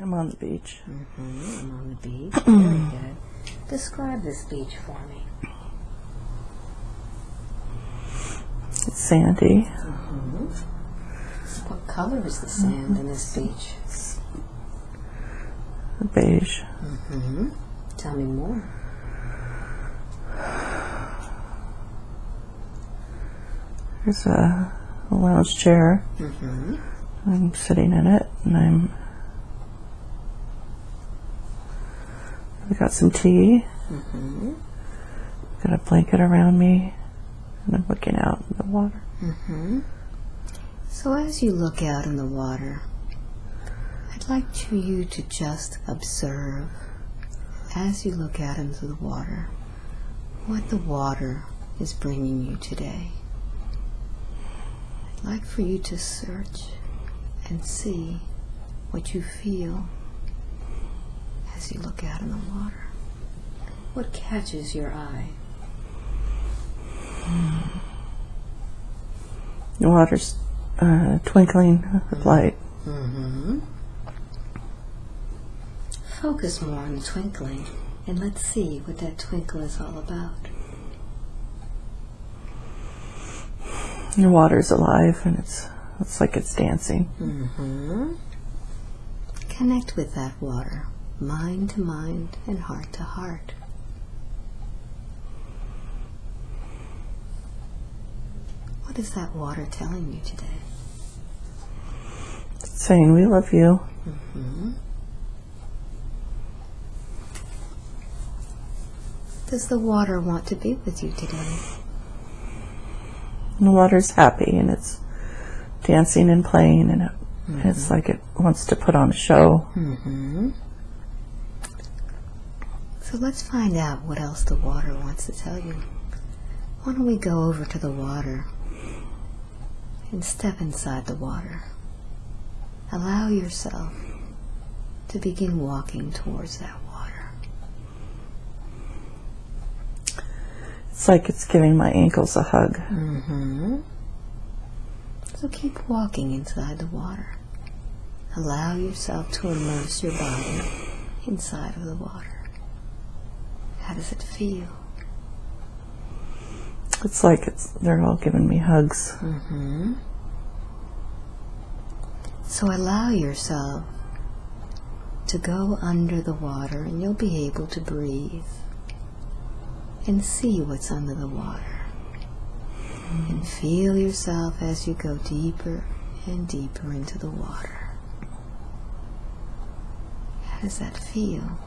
I'm on the beach. Mm-hmm. I'm on the beach. Very good. Describe this beach for me. It's sandy. What color is the sand in this beach? Beige. Mm-hmm. Tell me more. There's a, a lounge chair. Mm-hmm. I'm sitting in it, and I'm. I've got some tea. Mm-hmm. Got a blanket around me, and I'm looking out in the water. Mm-hmm. So as you look out in the water, I'd like to you to just observe, as you look out into the water, what the water is bringing you today. I'd like for you to search and see what you feel as you look out in the water. What catches your eye? The water's uh, twinkling with light. Mm-hmm. Focus more on the twinkling and let's see what that twinkle is all about. The water's alive, and it's it's like it's dancing. Mm-hmm. Connect with that water, mind to mind and heart to heart. What is that water telling you today? It's saying, "We love you." Mm-hmm. Does the water want to be with you today? And the water's happy, and it's dancing and playing, and it, it's like it wants to put on a show. Mm-hmm. So let's find out what else the water wants to tell you. Why don't we go over to the water and step inside the water? Allow yourself to begin walking towards that water. It's like it's giving my ankles a hug. Mm-hmm. So keep walking inside the water. Allow yourself to immerse your body inside of the water. How does it feel? It's like it's they're all giving me hugs. Mm-hmm. So allow yourself to go under the water and you'll be able to breathe and see what's under the water. And feel yourself as you go deeper and deeper into the water. How does that feel?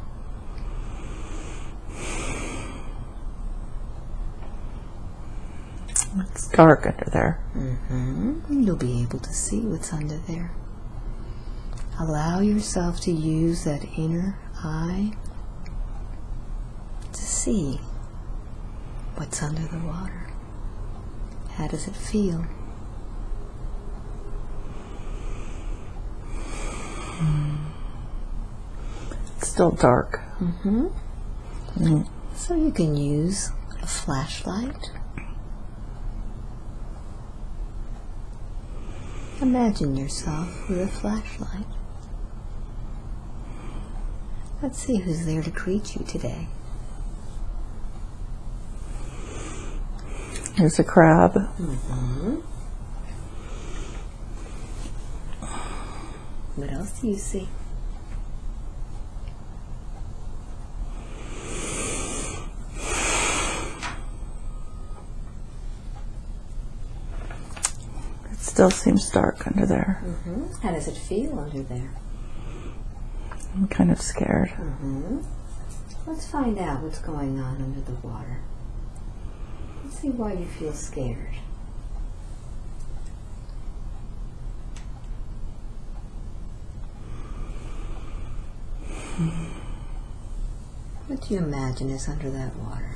It's dark under there. Mm-hmm. You'll be able to see what's under there. Allow yourself to use that inner eye to see what's under the water. How does it feel? It's still dark. Mm-hmm. Mm. So you can use a flashlight. Imagine yourself with a flashlight. Let's see who's there to greet you today. There's a crab. Mm-hmm. What else do you see? Still seems dark under there. Mm-hmm. How does it feel under there? I'm kind of scared. Mm-hmm. Let's find out what's going on under the water. Let's see why you feel scared. What do you imagine is under that water?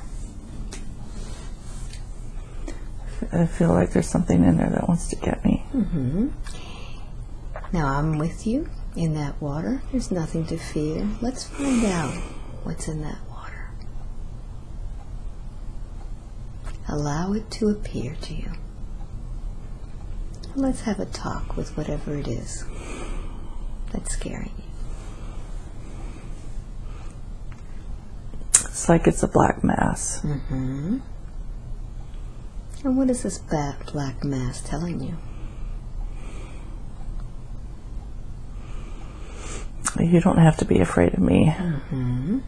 I feel like there's something in there that wants to get me. Mm -hmm. Now I'm with you in that water. There's nothing to fear. Let's find out what's in that water. Allow it to appear to you. Let's have a talk with whatever it is that's scaring you. It's like it's a black mass. Mm -hmm. And what is this ba- black mass telling you? You don't have to be afraid of me. Mm-hmm.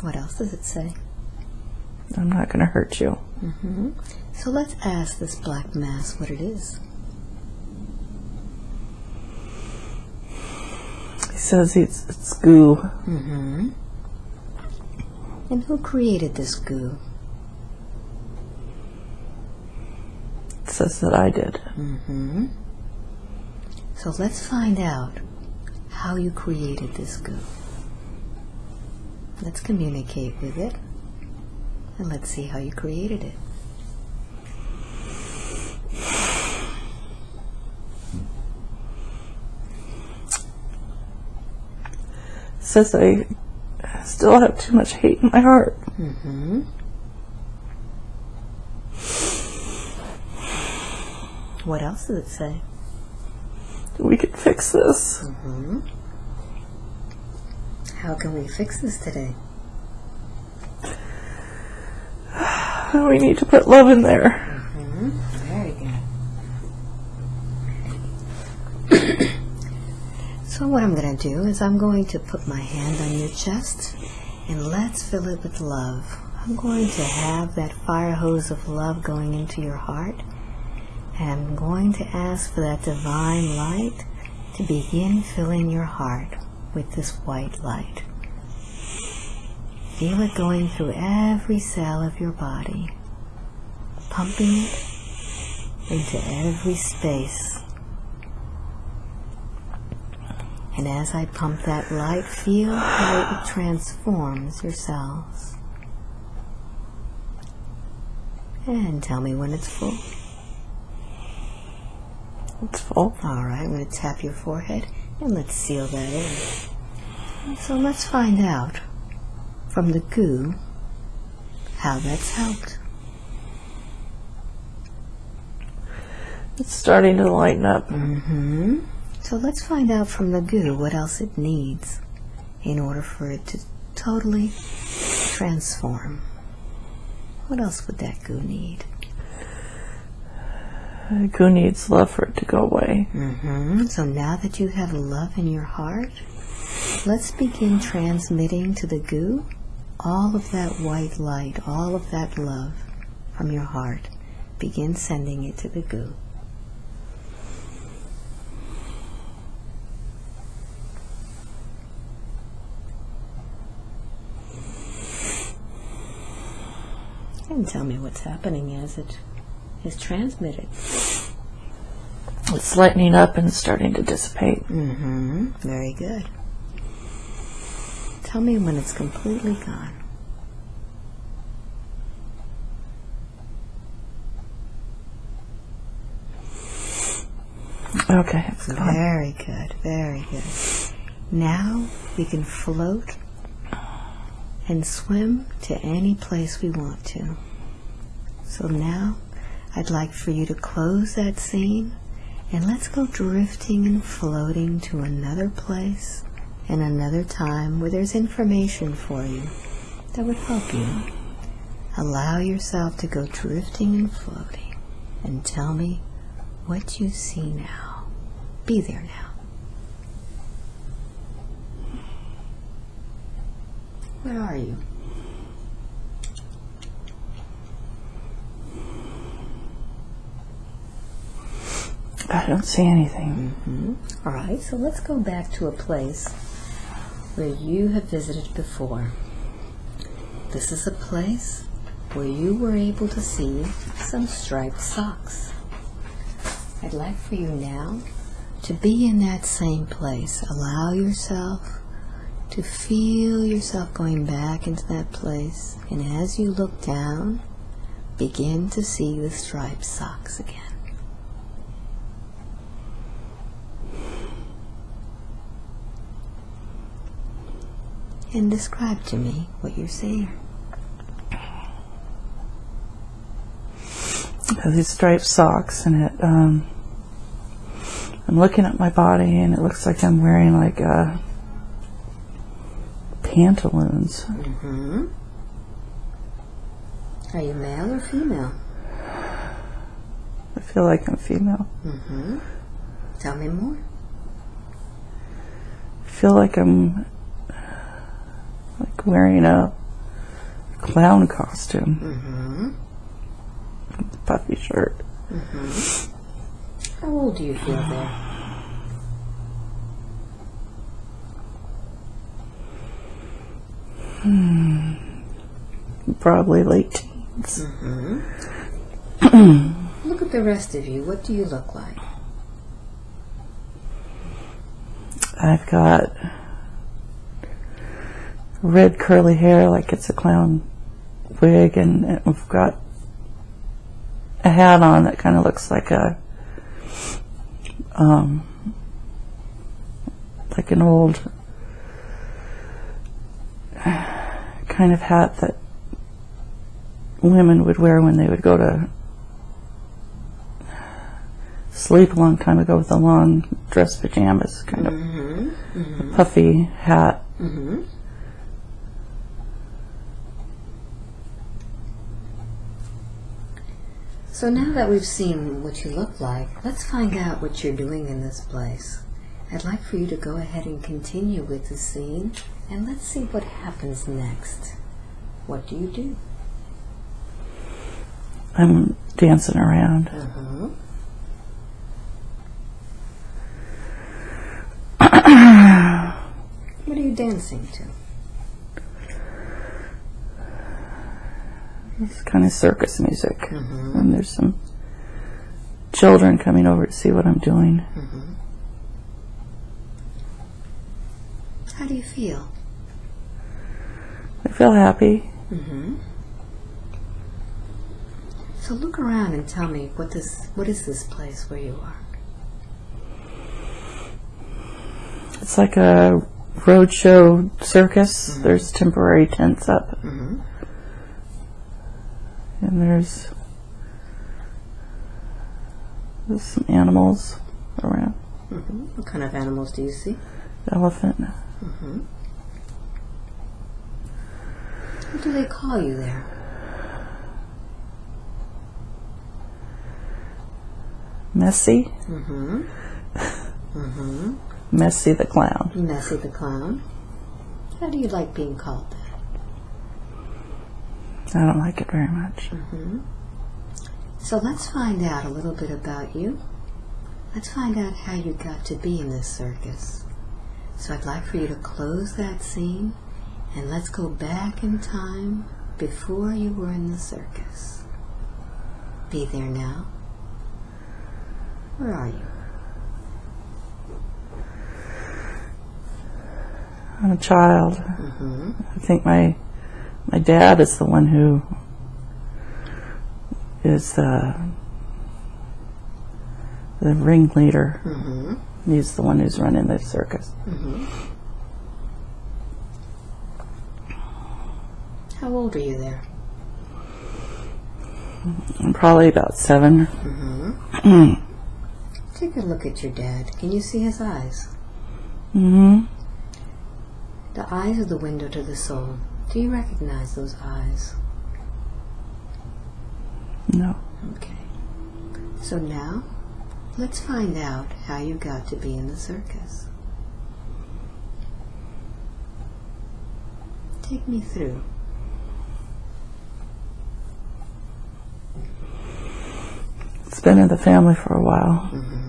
What else does it say? I'm not going to hurt you. Mm-hmm. So let's ask this black mass what it is. He says it's, it's goo. Mm-hmm. And who created this goo? Says that I did. Mm-hmm. So let's find out how you created this goo. Let's communicate with it. And let's see how you created it. Says I still have too much hate in my heart. Mm-hmm. What else does it say? We can fix this. Mm-hmm. How can we fix this today? We need to put love in there. Mm-hmm. Very good. so what I'm going to do is I'm going to put my hand on your chest and let's fill it with love. I'm going to have that fire hose of love going into your heart and I'm going to ask for that divine light to begin filling your heart with this white light. Feel it going through every cell of your body, pumping it into every space. And as I pump that light, feel how it transforms your cells. And tell me when it's full. It's full. All right, I'm going to tap your forehead and let's seal that in. So let's find out from the goo how that's helped. It's starting to lighten up. Mm-hmm. So let's find out from the goo what else it needs in order for it to totally transform. What else would that goo need? Goo needs love for it to go away. Mm-hmm. So now that you have love in your heart, let's begin transmitting to the goo all of that white light, all of that love from your heart. Begin sending it to the goo. And tell me what's happening as it is transmitted. It's lightening up and starting to dissipate. Mm-hmm. Very good. Tell me when it's completely gone. Okay, it's gone. Very good. Very good. Now we can float and swim to any place we want to. So now I'd like for you to close that scene and let's go drifting and floating to another place and another time where there's information for you that would help you. Allow yourself to go drifting and floating and tell me what you see now. Be there now. Where are you? I don't see anything. Mm-hmm. All right, so let's go back to a place where you have visited before. This is a place where you were able to see some striped socks. I'd like for you now to be in that same place. Allow yourself to feel yourself going back into that place. And as you look down, begin to see the striped socks again. And describe to me what you're seeing. have these striped socks and it um I'm looking at my body and it looks like I'm wearing like a pantaloons. Mm-hmm. Are you male or female? I feel like I'm female. Mm-hmm. Tell me more. I feel like I'm wearing a clown costume, Mm-hmm. puffy shirt. How old do you feel there? Probably late teens. Mm-hmm. Look at the rest of you. What do you look like? I've got red curly hair like it's a clown wig, and we've got a hat on that kind of looks like a um, like an old kind of hat that women would wear when they would go to sleep a long time ago with the long dress pajamas, kind of Mm-hmm. puffy hat. Mm-hmm. So now that we've seen what you look like, let's find out what you're doing in this place. I'd like for you to go ahead and continue with the scene, and let's see what happens next. What do you do? I'm dancing around. Mm-hmm. What are you dancing to? It's kind of circus music. Mhm. And there's some children coming over to see what I'm doing. How do you feel? I feel happy. Mm-hmm. So look around and tell me what this what is this place where you are? It's like a roadshow circus. There's temporary tents up, Mm-hmm. And there's, there's some animals around. Mm-hmm. What kind of animals do you see? Elephant. Mm-hmm. What do they call you there? Messy. Mm-hmm. Mm-hmm. Messy the clown. Messy the clown. How do you like being called that? I don't like it very much. Mm-hmm. So let's find out a little bit about you. Let's find out how you got to be in this circus. So I'd like for you to close that scene and let's go back in time before you were in the circus. Be there now. Where are you? I'm a child. Mm-hmm. I think my my dad is the one who is the the ringleader. Mm-hmm. He's the one who's running the circus. Mm-hmm. How old are you there? I'm probably about seven. Mm-hmm. Take a look at your dad. Can you see his eyes? hmm The eyes are the window to the soul. Do you recognize those eyes? No. Okay. So now, let's find out how you got to be in the circus. Take me through. It's been in the family for a while. Mm-hmm.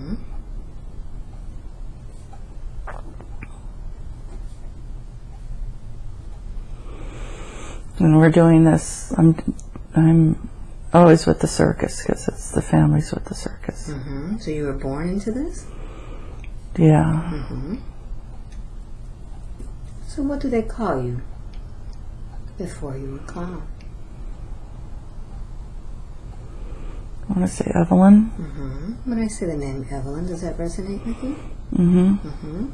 And we're doing this. I'm I'm always with the circus because it's the family's with the circus. Mm-hmm. So you were born into this? Yeah. Mm-hmm. So what do they call you before you were clown? I want to say Evelyn. Mm-hmm. When I say the name Evelyn, does that resonate with you? Mm-hmm. Mm-hmm.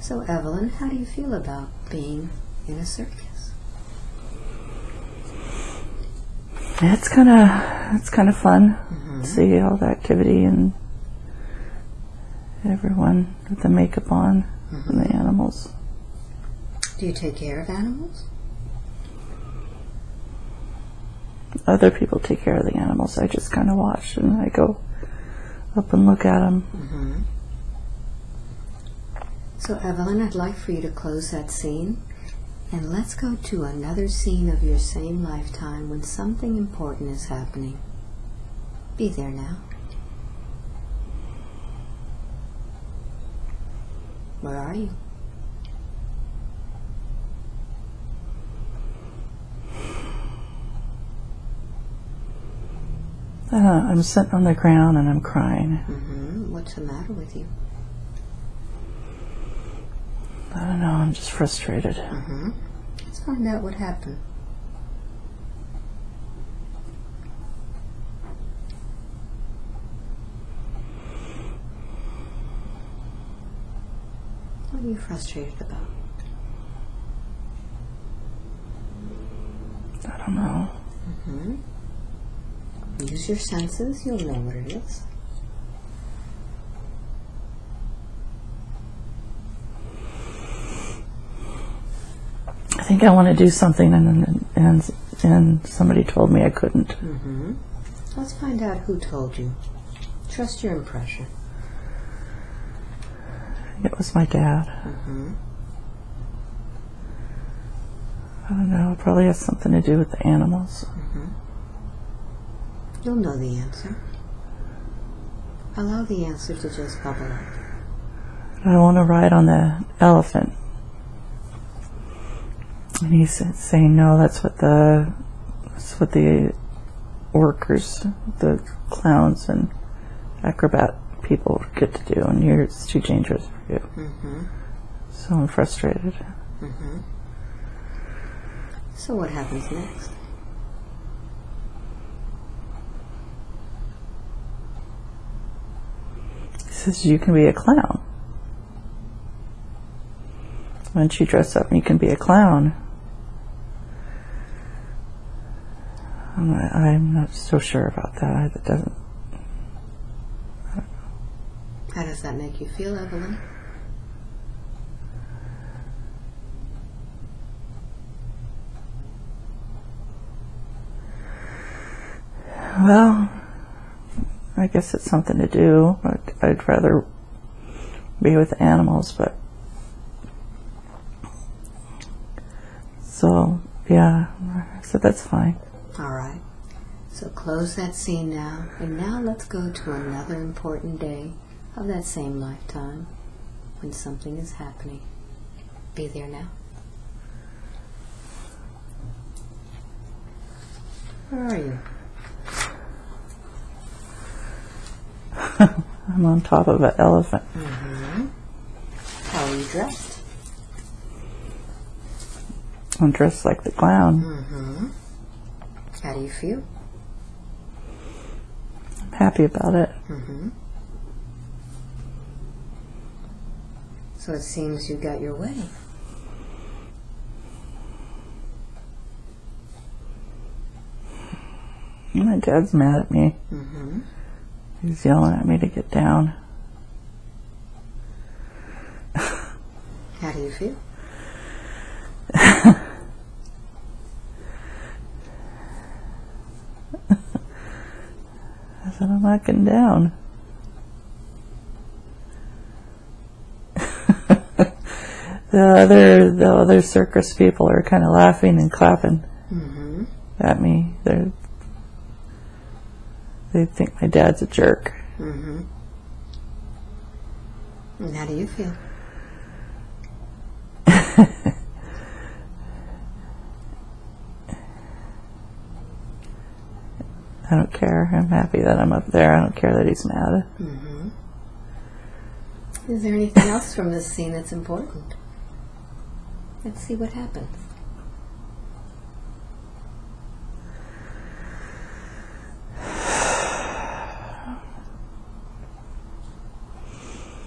So Evelyn, how do you feel about being in a circus? It's kind of it's kind of fun. Mm-hmm. See all the activity and everyone with the makeup on and the animals. Do you take care of animals? Other people take care of the animals. I just kind of watch and I go up and look at them. Mm-hmm. So, Evelyn, I'd like for you to close that scene and let's go to another scene of your same lifetime when something important is happening. Be there now. Where are you? Uh, I'm sitting on the ground and I'm crying. Mm-hmm. What's the matter with you? I don't know. I'm just frustrated. Mm-hmm. Let's find out what happened. What are you frustrated about? I don't know. Mm-hmm. Use your senses, you'll know what it is. I think I want to do something, and and and somebody told me I couldn't. Mm-hmm. Let's find out who told you. Trust your impression. It was my dad. Mm-hmm. I don't know. It probably has something to do with the animals. You'll know the answer. Allow the answer to just bubble up. I want to ride on the elephant. And he's saying, no, that's what the that's what the workers, the clowns and acrobat people get to do, and you're it's too dangerous for you. Mm-hmm. So I'm frustrated. Mm-hmm. So what happens next? He says, you can be a clown. Once you dress up you can be a clown? I'm not, I'm not so sure about that. It doesn't. How does that make you feel, Evelyn? Well, I guess it's something to do. I'd, I'd rather be with animals, but so yeah. So that's fine. All right. So close that scene now, and now let's go to another important day of that same lifetime when something is happening. Be there now. Where are you? I'm on top of an elephant. Mm-hmm. How are you dressed? I'm dressed like the clown. Mm-hmm. How do you feel? I'm happy about it. Mm-hmm. So it seems you got your way. My dad's mad at me. Mm-hmm. He's yelling at me to get down. How do you feel? I said, I'm not getting down. the other the other circus people are kind of laughing and clapping Mm-hmm. at me. They they think my dad's a jerk. Mm-hmm. And how do you feel? I don't care. I'm happy that I'm up there. I don't care that he's mad. Mm-hmm. Is there anything else from this scene that's important? Let's see what happens.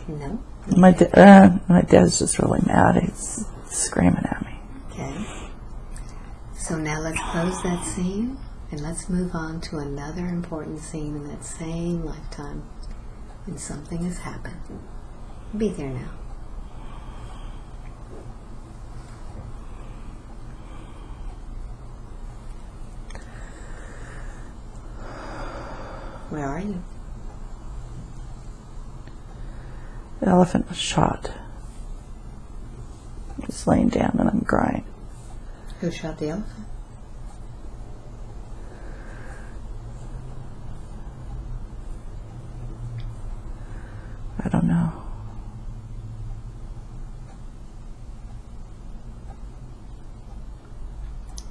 No? My da- uh, my dad's just really mad. He's screaming at me. Okay. So now let's close that scene and let's move on to another important scene in that same lifetime when something has happened. Be there now. Where are you? The elephant was shot. He's laying down and I'm crying. Who shot the elephant? I don't know.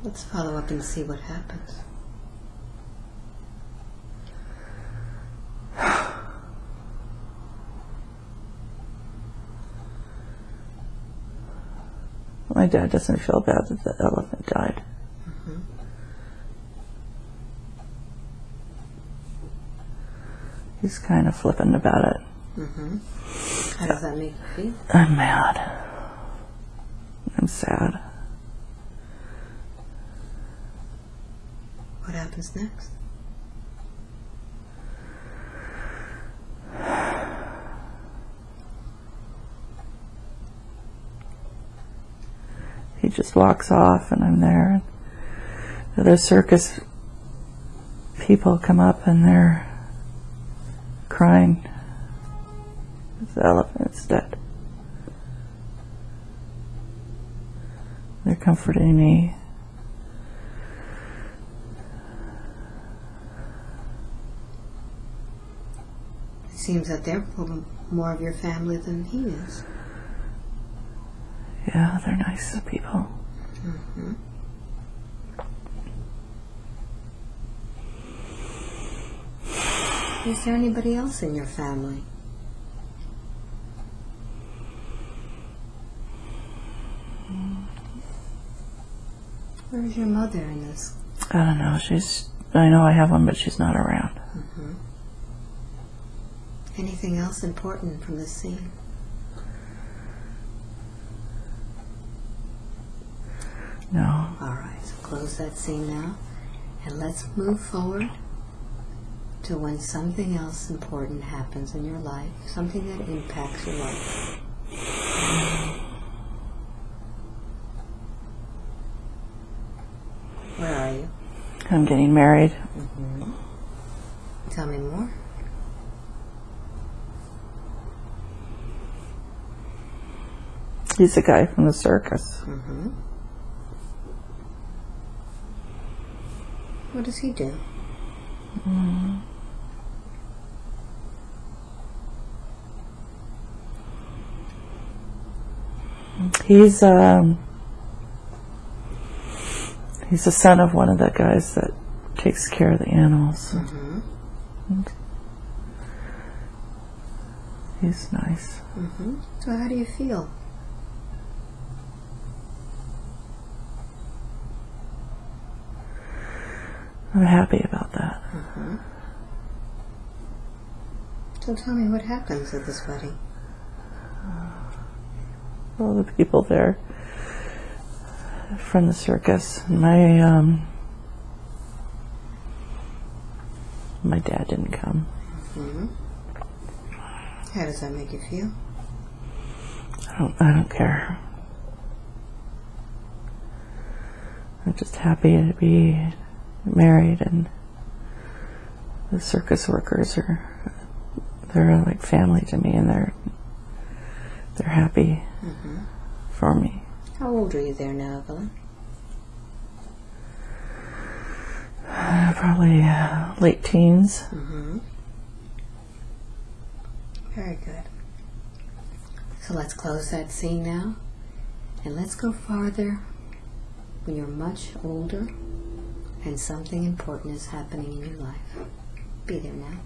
Let's follow up and see what happens. My dad doesn't feel bad that the elephant died. Mm-hmm. He's kind of flippant about it. Mm-hmm. How does that make you feel? I'm mad. I'm sad. What happens next? He just walks off and I'm there. The other circus people come up and they're crying. The elephant's dead. They're comforting me. It seems that they're more- more of your family than he is. Yeah, they're nice people. Mm-hmm. Is there anybody else in your family? Where's your mother in this? I don't know. She's. I know I have one, but she's not around. Mm-hmm. Anything else important from the scene? No. All right, so close that scene now, and let's move forward to when something else important happens in your life, something that impacts your life. Where are you? I'm getting married. Tell me more. He's the guy from the circus. Mm-hmm. What does he do? He's um. He's the son of one of the guys that takes care of the animals. Mm-hmm. He's nice. Mm-hmm. So how do you feel? I'm happy about that. So tell me what happens at this wedding. All the people there from the circus. My um. My dad didn't come. Mm-hmm. How does that make you feel? I don't. I don't care. I'm just happy to be married, and the circus workers are they're like family to me, and they're they're happy Mm-hmm. for me. How old are you there now, Evelyn? Uh, probably uh, late teens. Mm-hmm. Very good. So let's close that scene now, and let's go farther when you're much older and something important is happening in your life. Be there now.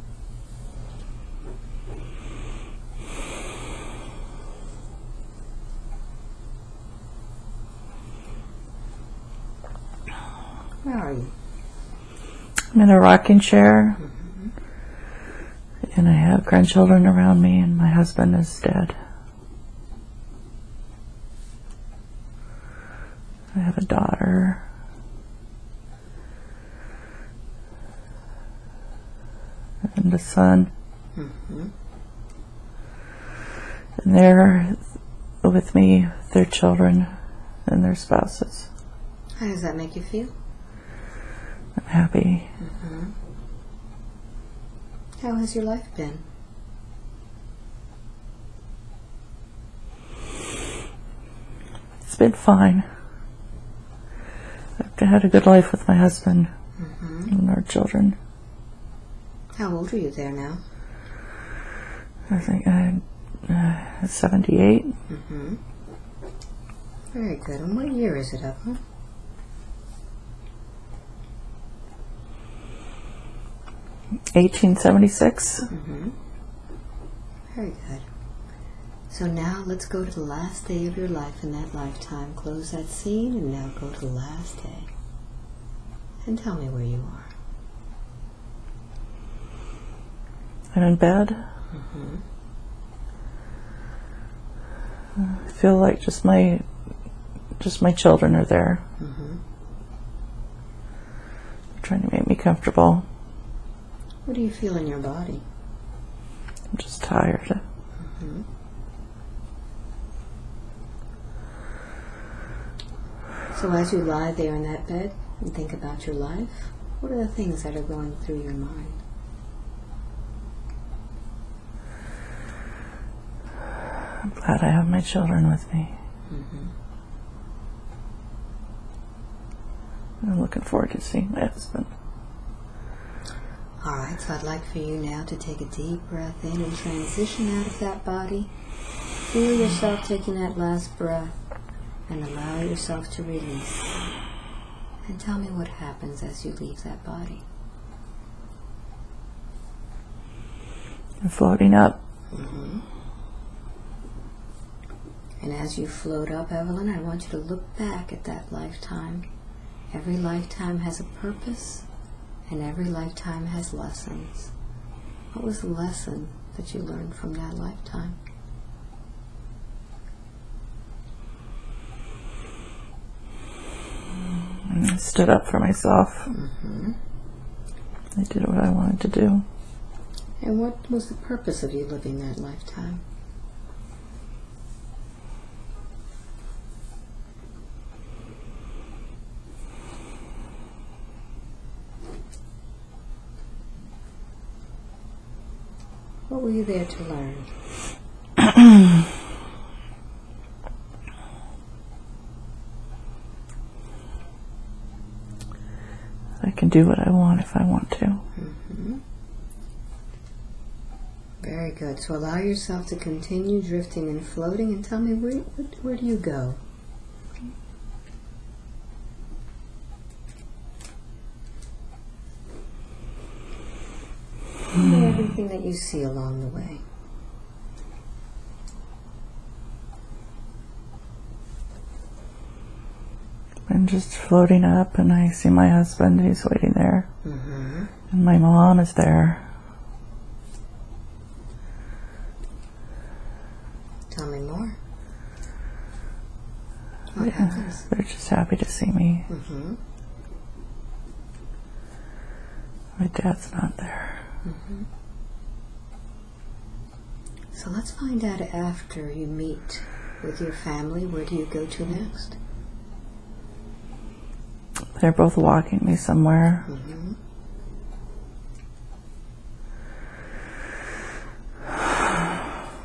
Where are you? I'm in a rocking chair, and I have grandchildren around me, and my husband is dead. I have a daughter. And a son. Mm-hmm. And they're with me, their children, and their spouses. How does that make you feel? I'm happy. Mm-hmm. How has your life been? It's been fine. I've had a good life with my husband mm-hmm. and our children. How old are you there now? I think I'm uh, 78. Mm-hmm. Very good. And what year is it, Evelyn? 1876. Mm-hmm. Very good. So now let's go to the last day of your life in that lifetime. Close that scene and now go to the last day. And tell me where you are. I'm in bed. Mm-hmm. I feel like just my just my children are there. Mm-hmm. They're trying to make me comfortable. What do you feel in your body? I'm just tired. Mhm. So as you lie there in that bed and think about your life, what are the things that are going through your mind? I'm glad I have my children with me. Mm-hmm. I'm looking forward to seeing my husband. All right, so I'd like for you now to take a deep breath in and transition out of that body. Feel yourself taking that last breath and allow yourself to release. And tell me what happens as you leave that body. I'm floating up. Mm-hmm. And as you float up, Evelyn, I want you to look back at that lifetime. Every lifetime has a purpose, and every lifetime has lessons. What was the lesson that you learned from that lifetime? I stood up for myself. Mm-hmm. I did what I wanted to do. And what was the purpose of you living that lifetime? What were you there to learn? I can do what I want if I want to. Mm-hmm. Very good. So allow yourself to continue drifting and floating and tell me where, where, where do you go? And everything that you see along the way. I'm just floating up, and I see my husband. He's waiting there, Mm-hmm. and my mom is there. Tell me more. What Yeah, happens? they're just happy to see me. Mm-hmm. My dad's not there. Mm-hmm. So let's find out after you meet with your family, where do you go to next? They're both walking me somewhere. Mm-hmm.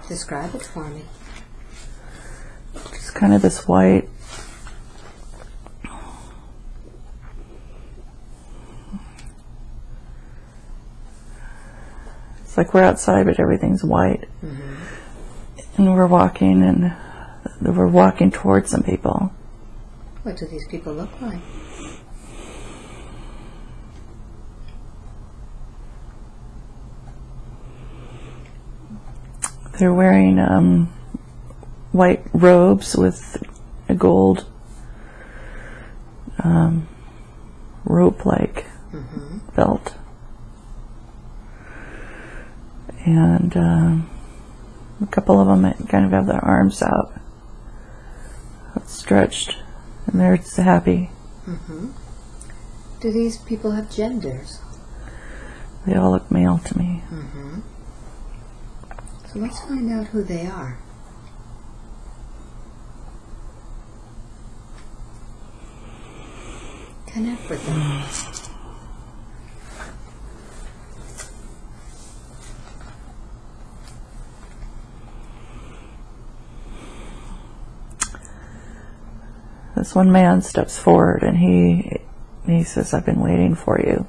Describe it for me. It's kind of this white. It's like we're outside, but everything's white. Mm-hmm. And we're walking, and we're walking towards some people. What do these people look like? They're wearing um, white robes with a gold um, rope-like Mm-hmm. belt, and um, a couple of them kind of have their arms out, stretched and they're just happy. Mm-hmm. Do these people have genders? They all look male to me. Mm-hmm. So let's find out who they are. Connect with them. This one man steps forward and he he says, "I've been waiting for you."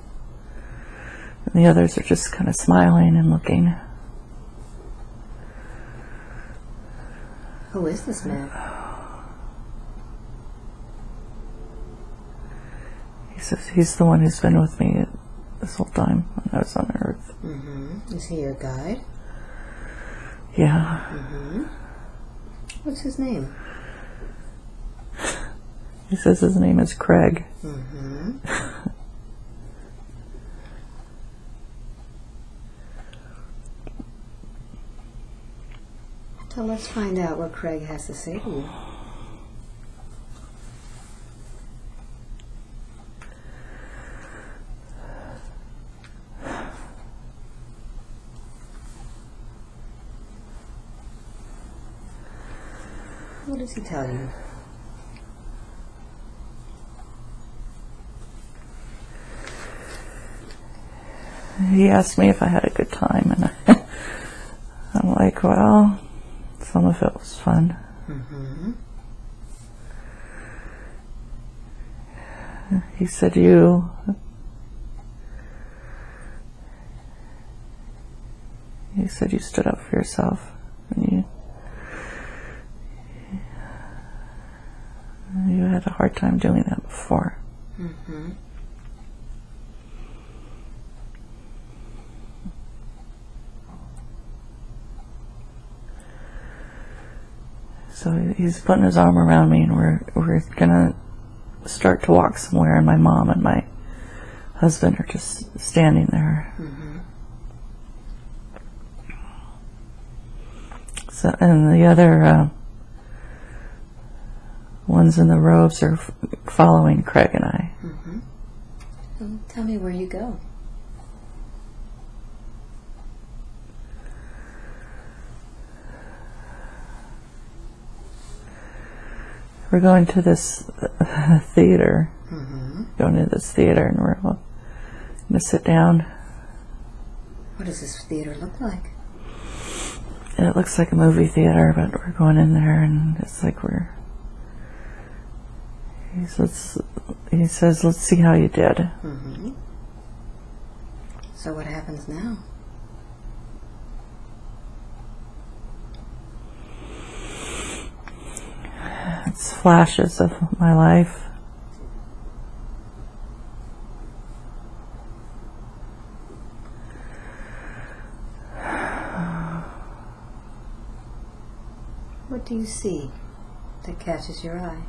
And the others are just kind of smiling and looking. Who is this man? He says he's the one who's been with me this whole time when I was on Earth. Mm-hmm. Is he your guide? Yeah. Mm-hmm. What's his name? He says his name is Craig. Mm-hmm. So let's find out what Craig has to say to you. What does he tell you? He asked me if I had a good time, and I, I'm like, well, some of it was fun. Mm-hmm. He said, you. He said you stood up for yourself. And you, you had a hard time doing that before. Mm-hmm. So he's putting his arm around me, and we're we're gonna start to walk somewhere. And my mom and my husband are just standing there. Mm-hmm. So, and the other uh, ones in the robes are f- following Craig and I. Mm-hmm. Well, tell me where you go. We're going to this uh, theater, Mm-hmm. going to this theater, and we're gonna sit down. What does this theater look like? And it looks like a movie theater, but we're going in there, and it's like we're. He says, he says, let's see how you did. Mm-hmm. So what happens now? It's flashes of my life. What do you see that catches your eye?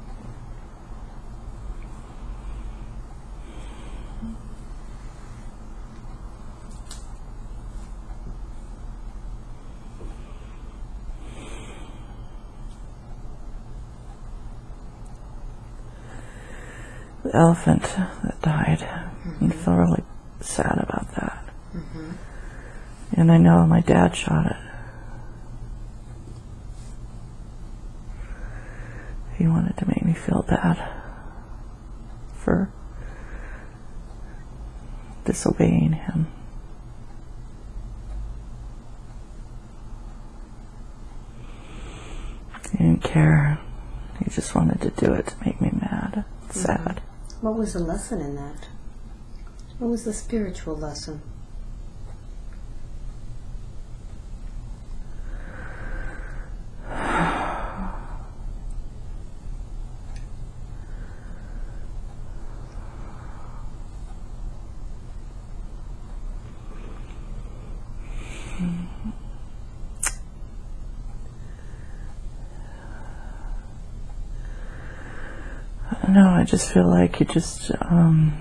The elephant that died. And I feel really sad about that. Mm-hmm. And I know my dad shot it. He wanted to make me feel bad for disobeying him. He didn't care. He just wanted to do it to make me mad, sad. What was the lesson in that? What was the spiritual lesson? No, I just feel like he just um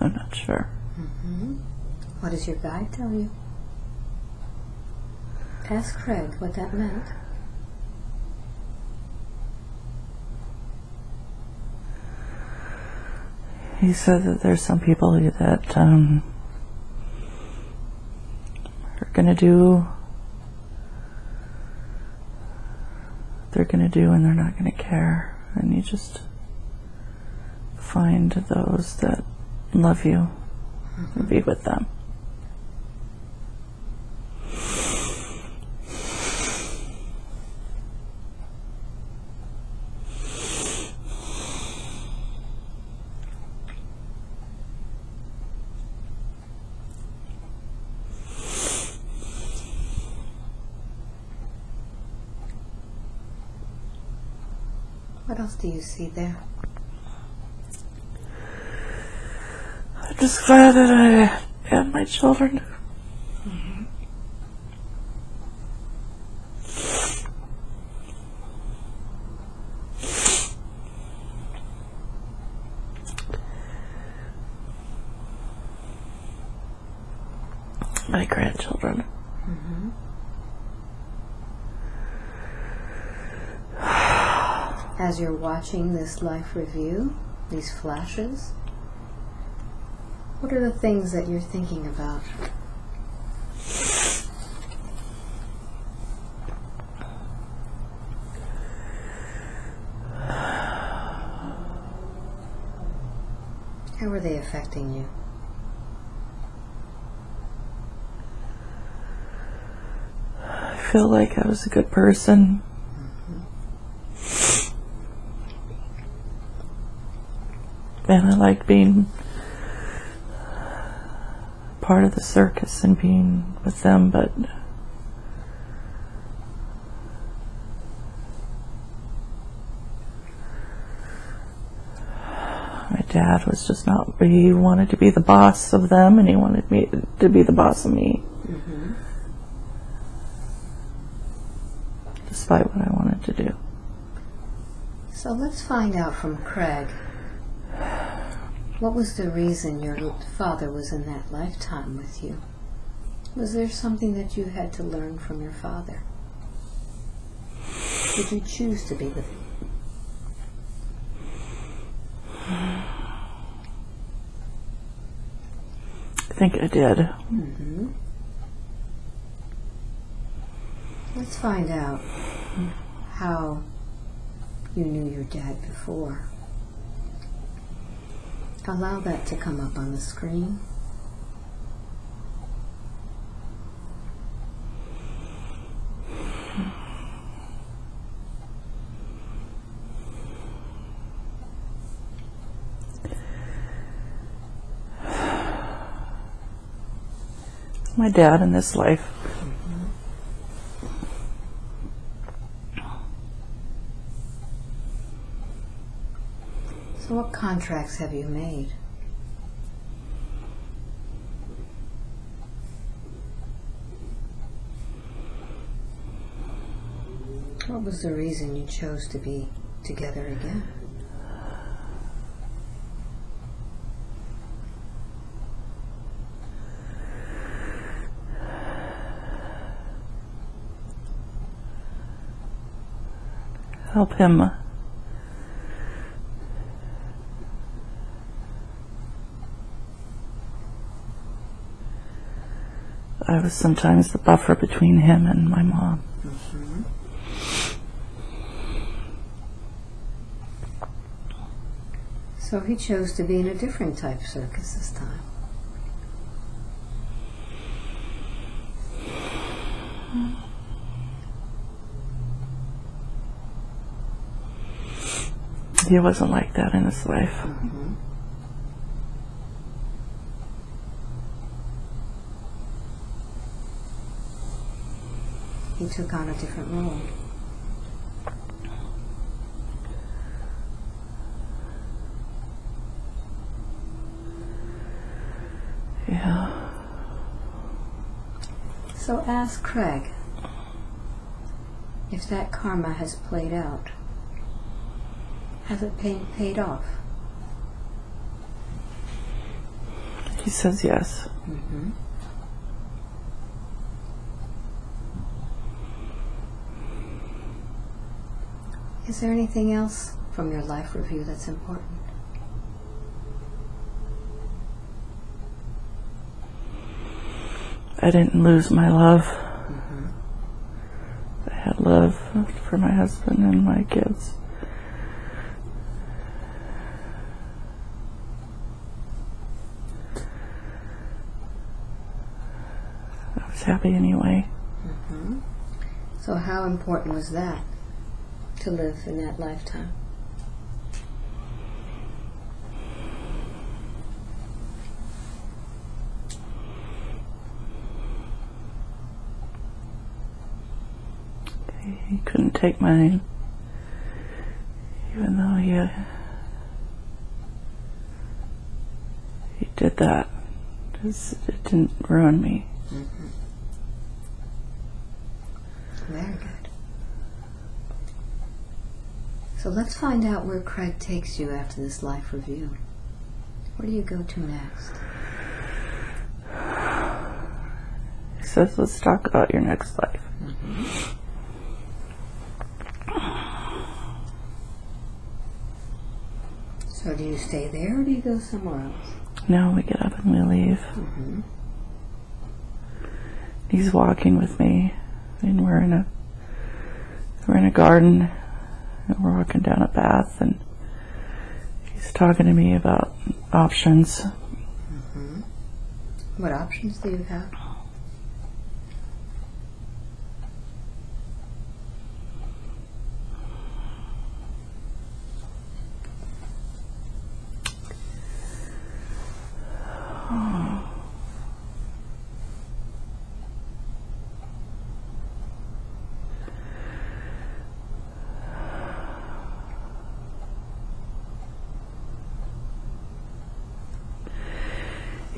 I'm not sure. Mm-hmm. What does your guide tell you? Ask Craig what that meant. He said that there's some people that um, are gonna do they're gonna do and they're not gonna care, and you just find those that love you and be with them. Do you see there? I'm just glad that I have my children. My grandchildren. As you're watching this life review, these flashes, what are the things that you're thinking about? How are they affecting you? I feel like I was a good person. And I like being part of the circus and being with them, but my dad was just not, he wanted to be the boss of them and he wanted me to be the boss of me. Mm-hmm. Despite what I wanted to do. So let's find out from Craig. What was the reason your father was in that lifetime with you? Was there something that you had to learn from your father? Did you choose to be with him? I think I did. Mm-hmm. Let's find out how you knew your dad before. Allow that to come up on the screen. My dad in this life. So, what contracts have you made? What was the reason you chose to be together again? Help him. I was sometimes the buffer between him and my mom. Mm-hmm. So he chose to be in a different type circus this time. He wasn't like that in his life. Mm-hmm. Took on a different role. Yeah. So ask Craig if that karma has played out. Has it paid, paid off? He says yes. Mm-hmm. Is there anything else from your life review that's important? I didn't lose my love. Mm -hmm. I had love for my husband and my kids. I was happy anyway. Mm -hmm. So, how important was that? To live in that lifetime? He couldn't take mine, even though he uh, he did that. It didn't ruin me. Very good. So let's find out where Craig takes you after this life review. Where do you go to next? He says, "Let's talk about your next life." Mm-hmm. So do you stay there or do you go somewhere else? No, we get up and we leave. Mm-hmm. He's walking with me, and we're in a we're in a garden, and we're walking down a path, and he's talking to me about options. Mm-hmm. What options do you have?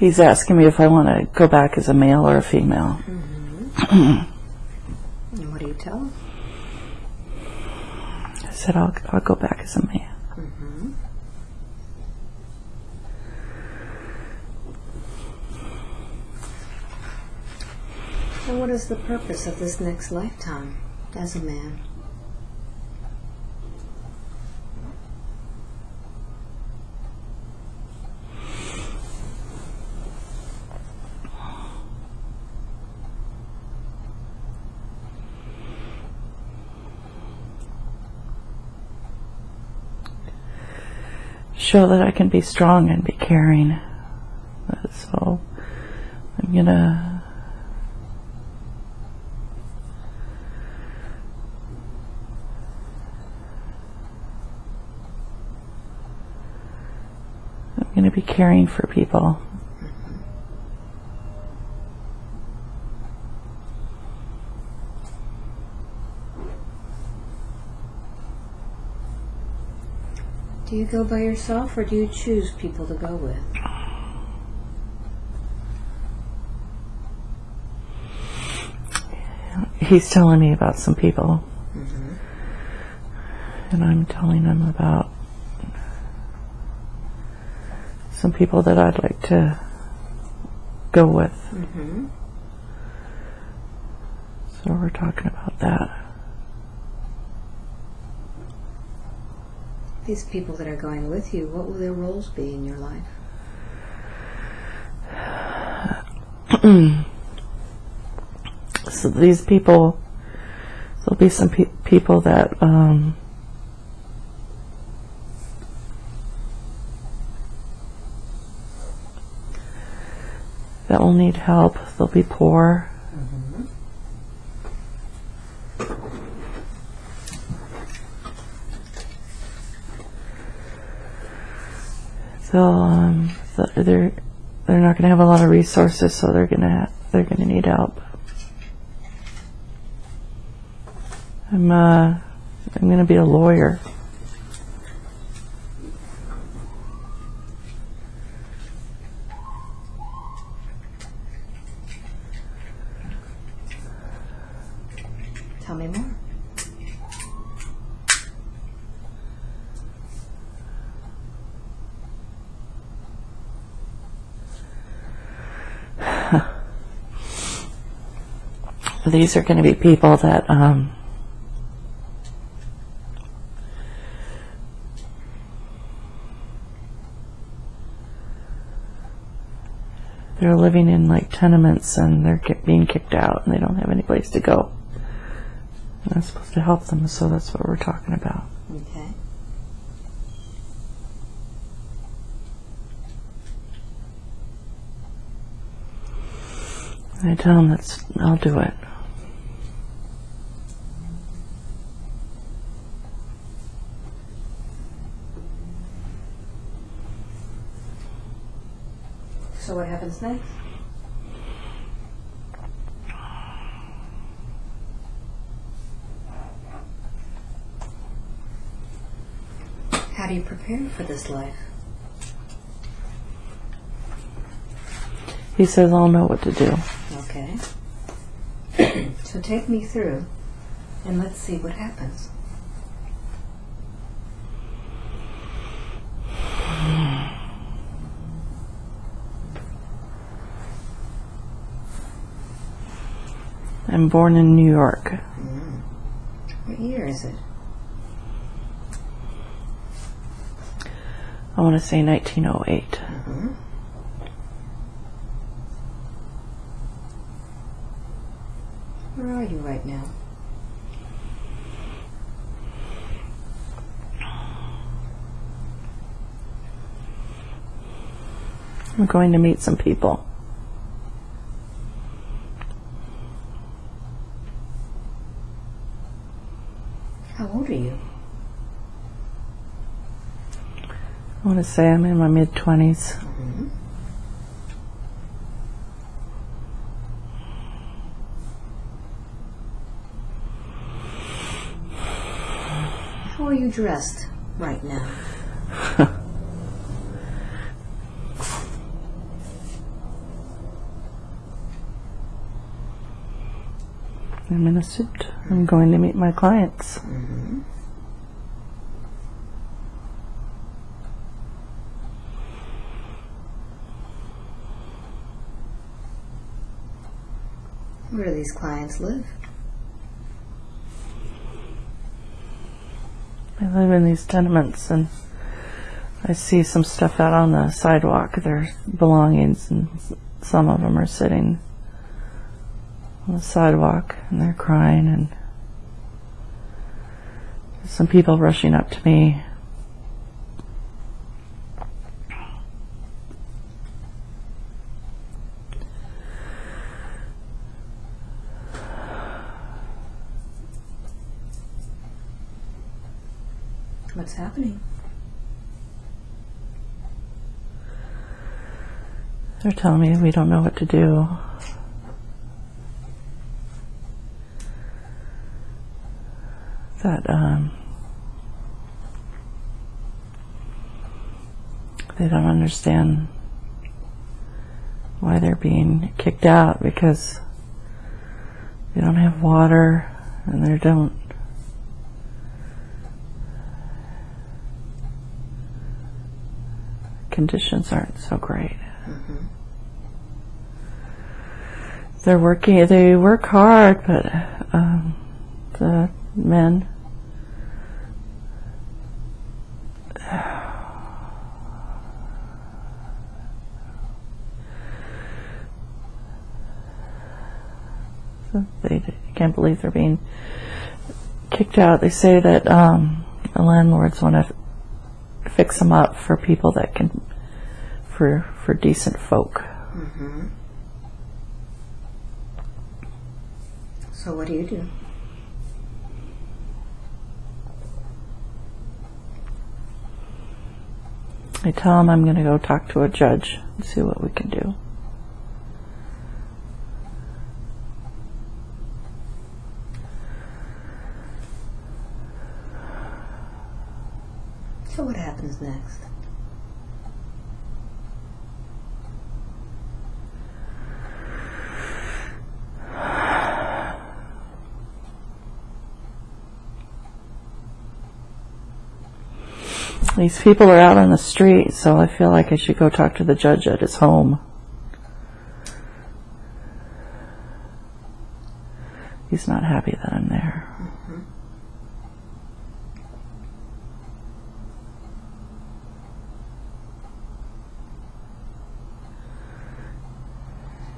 He's asking me if I want to go back as a male or a female. Mm-hmm. And what do you tell him? I said I'll I'll go back as a man. Mm-hmm. And what is the purpose of this next lifetime as a man? Show that I can be strong and be caring. So I'm gonna I'm gonna be caring for people. You go by yourself or do you choose people to go with? He's telling me about some people, and I'm telling him about some people that I'd like to go with. Mm-hmm. So we're talking about that. These people that are going with you, what will their roles be in your life? So these people, there'll be some pe- people that um, that will need help. They'll be poor. They'll um, th- they're they're not going to have a lot of resources, so they're going to they're going to need help. I'm uh, I'm going to be a lawyer. Tell me more. These are going to be people that um, they're living in like tenements and they're being kicked out and they don't have any place to go. And I'm supposed to help them, so that's what we're talking about. Okay. I tell him that's I'll do it. So what happens next? How do you prepare for this life? He says I'll know what to do. Okay. so take me through and let's see what happens. I'm born in New York. Mm. What year is it? I want to say 1908. Where are you right now? I'm going to meet some people. How old are you? I want to say I'm in my mid 20s. How are you dressed right now? I'm in a suit. I'm going to meet my clients. Mm-hmm. Where do these clients live? I live in these tenements and I see some stuff out on the sidewalk. Their belongings, and some of them are sitting on the sidewalk and they're crying, and some people rushing up to me. What's happening? They're telling me we don't know what to do. That um, they don't understand why they're being kicked out because they don't have water and they don't conditions aren't so great. They're working. They work hard, but um, the men. They can't believe they're being kicked out. They say that um, the landlords want to fix them up for people that can, for for decent folk. Mm-hmm. So what do you do? I tell him I'm going to go talk to a judge and see what we can do. So what happens next? These people are out on the street, so I feel like I should go talk to the judge at his home. He's not happy that I'm there.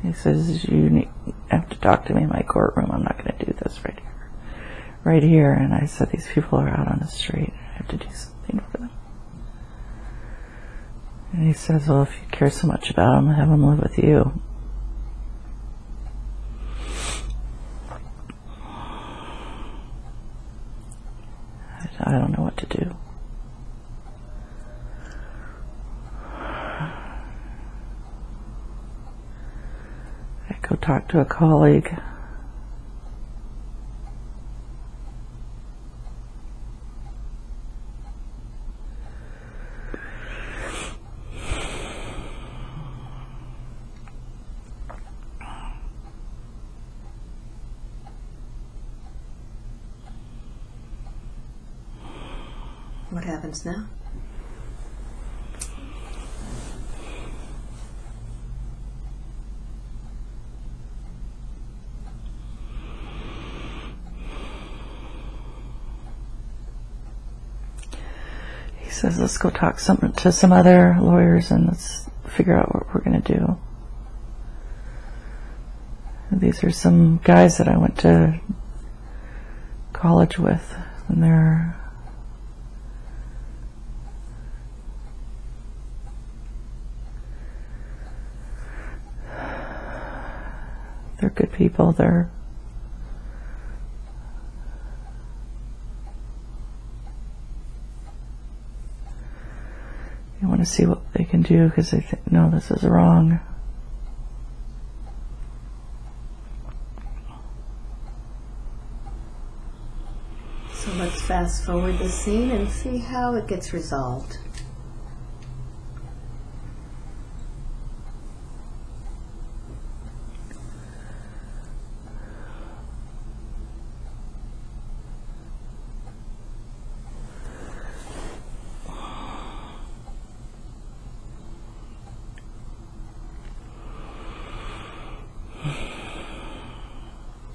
He says, You need, have to talk to me in my courtroom. I'm not going to do this right here. Right here. And I said, These people are out on the street. I have to do something for them. And he says, Well, if you care so much about him, have him live with you. I don't know what to do. I go talk to a colleague. What happens now? He says, let's go talk some, to some other lawyers and let's figure out what we're going to do. These are some guys that I went to college with, and they're they're good people. They're you want to see what they can do because they think, no, this is wrong. So let's fast forward the scene and see how it gets resolved.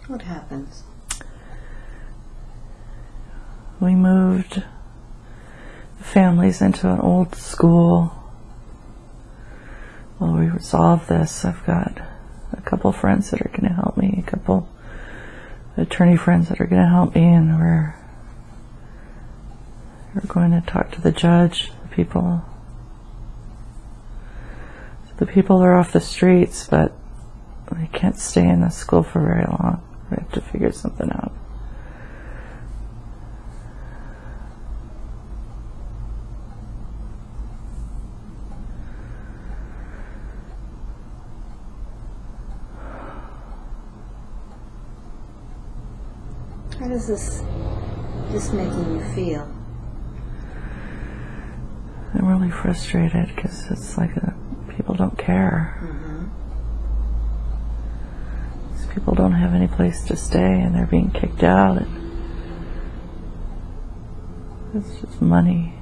What happens? We moved into an old school. While we resolve this, I've got a couple friends that are going to help me, a couple attorney friends that are going to help me, and we're we're going to talk to the judge, the people. The people are off the streets, but they can't stay in the school for very long. We have to figure something out. This this making you feel? I'm really frustrated because it's like uh people don't care. Mm-hmm. These people don't have any place to stay and they're being kicked out. And it's just money.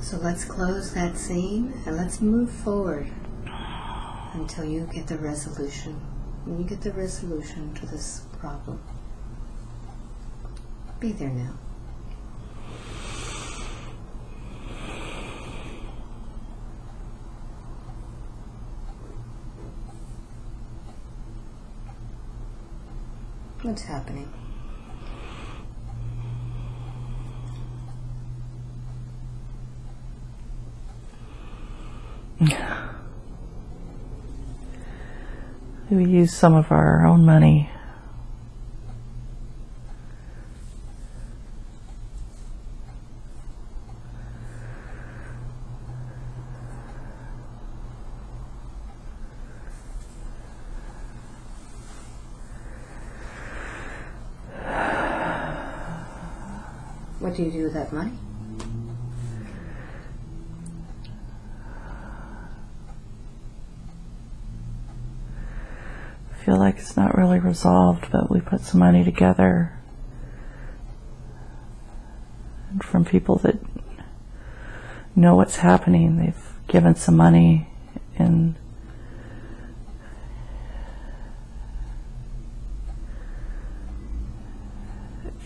So let's close that scene and let's move forward until you get the resolution. When you get the resolution to this problem, be there now. What's happening? We use some of our own money. What do you do with that money? Feel like it's not really resolved, but we put some money together. And from people that know what's happening, they've given some money and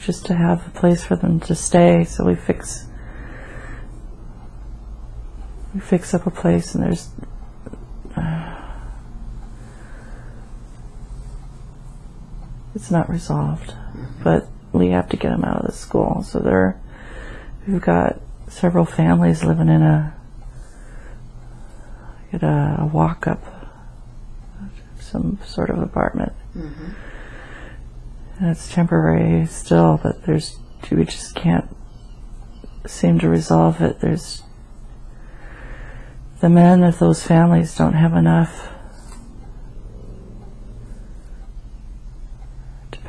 just to have a place for them to stay. So we fix we fix up a place, and there's it's not resolved. But we have to get them out of the school. So they're we've got several families living in a get a, a walk up some sort of apartment. Mm-hmm. And it's temporary still, but there's we just can't seem to resolve it. There's the men of those families don't have enough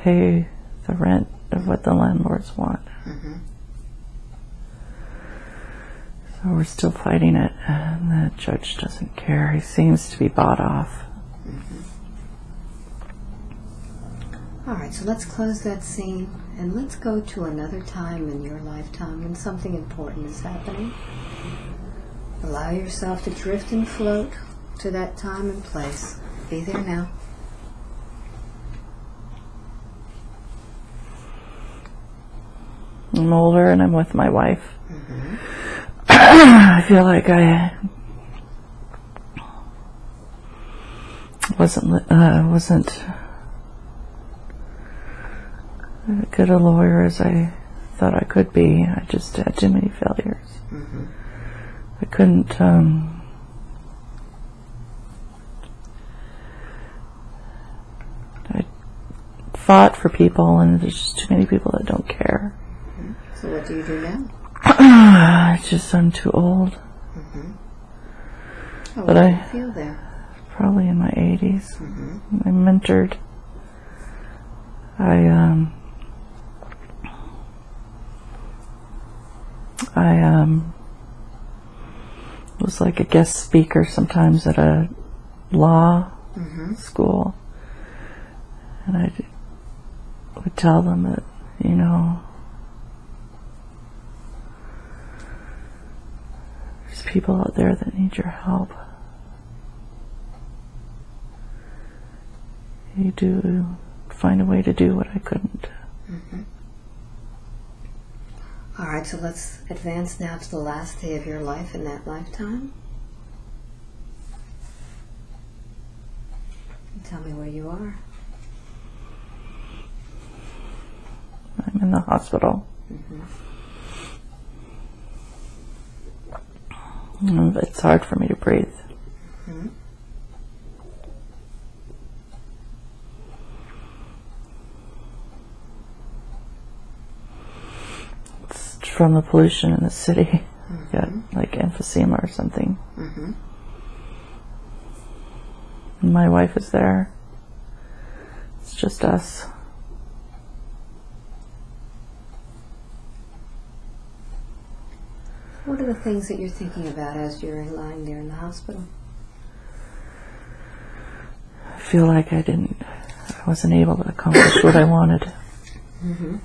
pay the rent of what the landlords want. Mm-hmm. So we're still fighting it, and the judge doesn't care. He seems to be bought off. Mm-hmm. All right, so let's close that scene and let's go to another time in your lifetime when something important is happening. Allow yourself to drift and float to that time and place. Be there now. I'm older and I'm with my wife. I feel like I wasn't uh, wasn't as good a lawyer as I thought I could be. I just had too many failures. I couldn't. Um, I fought for people, and there's just too many people that don't care. So what do you do now? I just I'm too old. How But I- you feel there? Probably in my 80s. I mentored. I um. I um. Was like a guest speaker sometimes at a law school, and I would tell them that you know there's people out there that need your help. You do find a way to do what I couldn't. All right, so let's advance now to the last day of your life in that lifetime. Tell me where you are. I'm in the hospital. Mm, It's hard for me to breathe. It's from the pollution in the city. Got mm-hmm. like emphysema or something. And my wife is there. It's just us. What are the things that you're thinking about as you're lying there in the hospital? I feel like I didn't, I wasn't able to accomplish what I wanted. Mhm.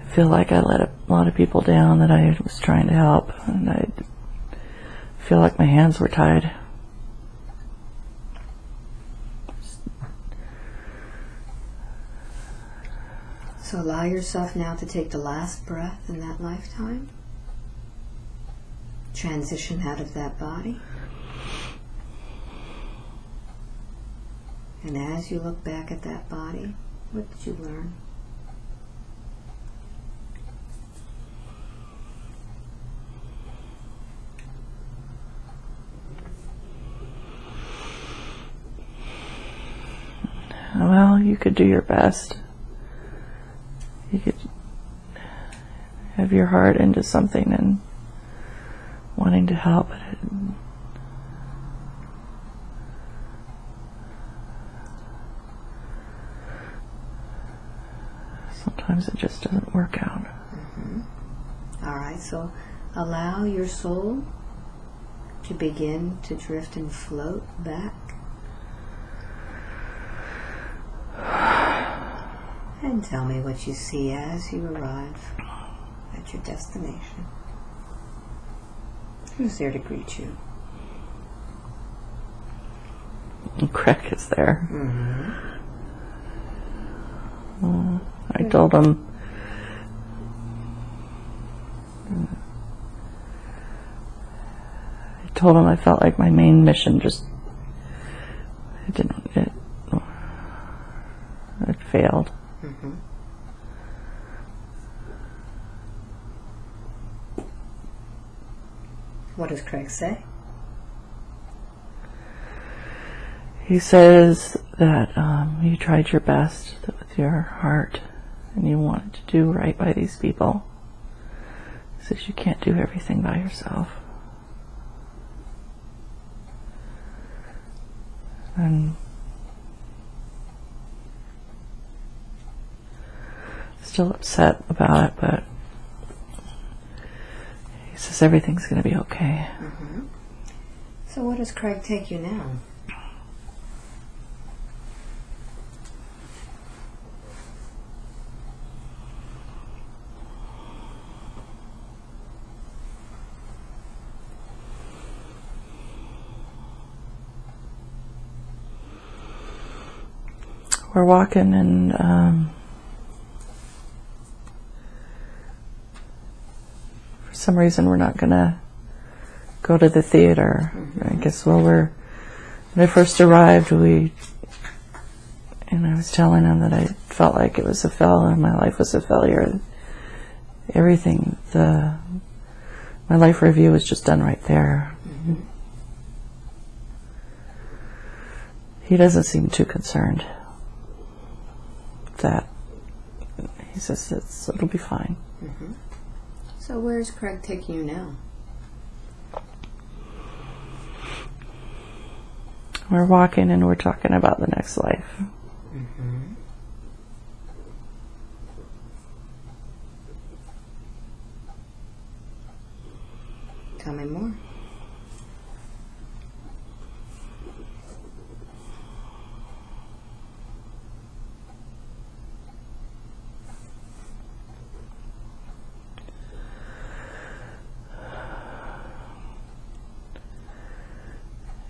I feel like I let a lot of people down that I was trying to help, and I feel like my hands were tied. So allow yourself now to take the last breath in that lifetime. Transition out of that body. And as you look back at that body, what did you learn? Well, you could do your best. You could have your heart into something and wanting to help. It. Sometimes it just doesn't work out. Mm-hmm. All right, so allow your soul to begin to drift and float back. And tell me what you see as you arrive at your destination. Who's there to greet you? Craig is there. Mm-hmm. Uh, I told him. I told him I felt like my main mission just it didn't it it failed. What does Craig say? He says that um, you tried your best with your heart and you wanted to do right by these people. He says you can't do everything by yourself. And still upset about it, but he says everything's going to be okay. So where does Craig take you now? We're walking and um, some reason we're not going to go to the theater. Mm-hmm. I guess well we're when I first arrived we and I was telling him that I felt like it was a failure, my life was a failure. Everything the my life review was just done right there. Mm-hmm. He doesn't seem too concerned that. He says it's, it'll be fine. Mm-hmm. So where is Craig taking you now? We're walking and we're talking about the next life. Mm-hmm. Tell me more.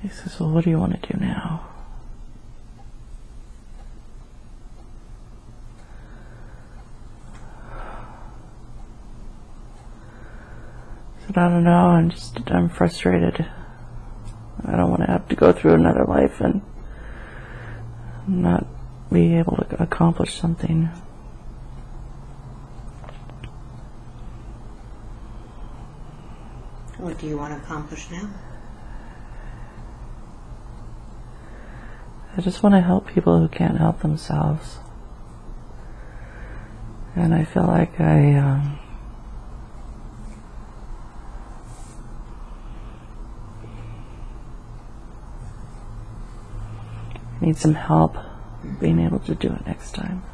He says, Well, what do you want to do now? I said, I don't know. I'm just, I'm frustrated. I don't want to have to go through another life and not be able to accomplish something. What do you want to accomplish now? I just want to help people who can't help themselves. And I feel like I um, need some help being able to do it next time.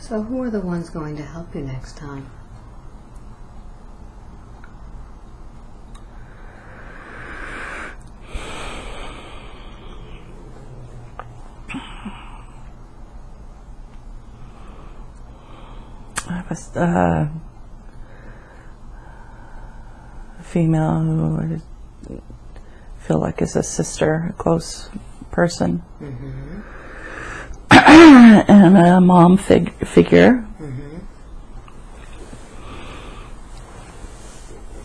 So who are the ones going to help you next time? I was uh, a female who I feel like is a sister, a close person, and a mom fig- figure.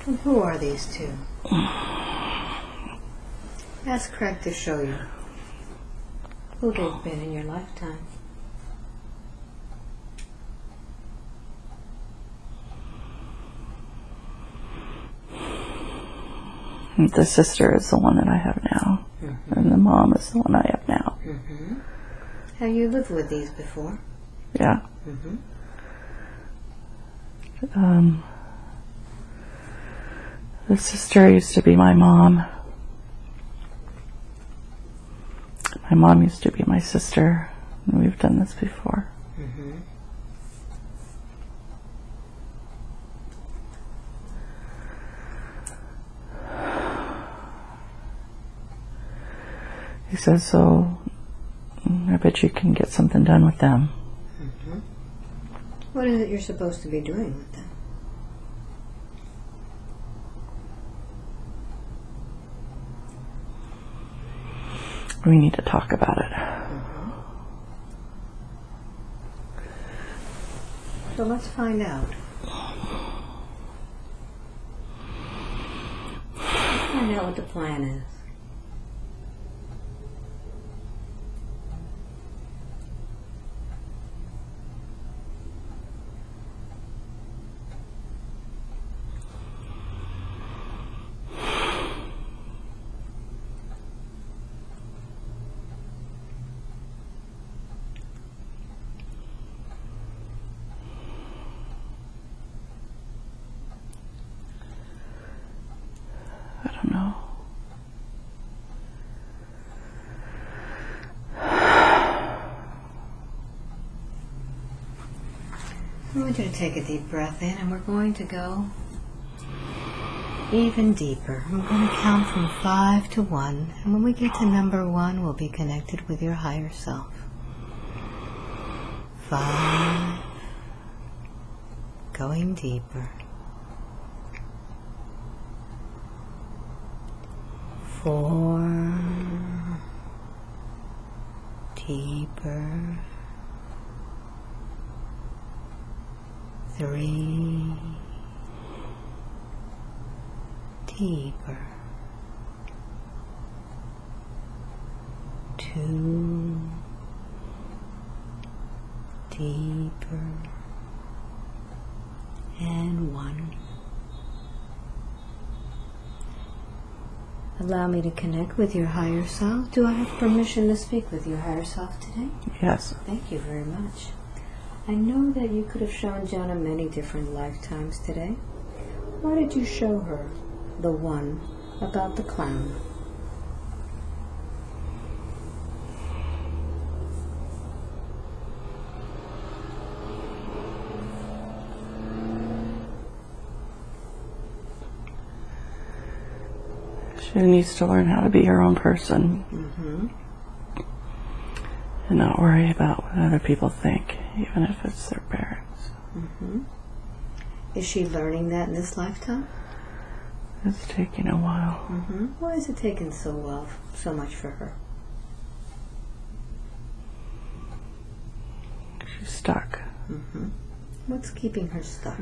And who are these two? Ask Craig to show you who they've been in your lifetime. The sister is the one that I have now, and the mom is the one I have now. Have you lived with these before? Yeah. Mhm. Um, the sister used to be my mom. My mom used to be my sister. and We've done this before. He says, so I bet you can get something done with them. What is it you're supposed to be doing with them? We need to talk about it. So let's find out. Let's find out what the plan is. You to take a deep breath in, and we're going to go even deeper. We're going to count from five to one, and when we get to number one, we'll be connected with your higher self. Five. Going deeper. Four. Deeper. Three. Deeper. Two. Deeper. And one. Allow me to connect with your higher self. Do I have permission to speak with your higher self today? Yes. Thank you very much. I know that you could have shown Jana many different lifetimes today. Why did you show her the one about the clown? She needs to learn how to be her own person Mm-hmm. And not worry about what other people think, even if it's their parents. Mm-hmm. Is she learning that in this lifetime? It's taking a while. Mm-hmm. Why is it taking so well, so much for her? She's stuck. Mm-hmm. What's keeping her stuck?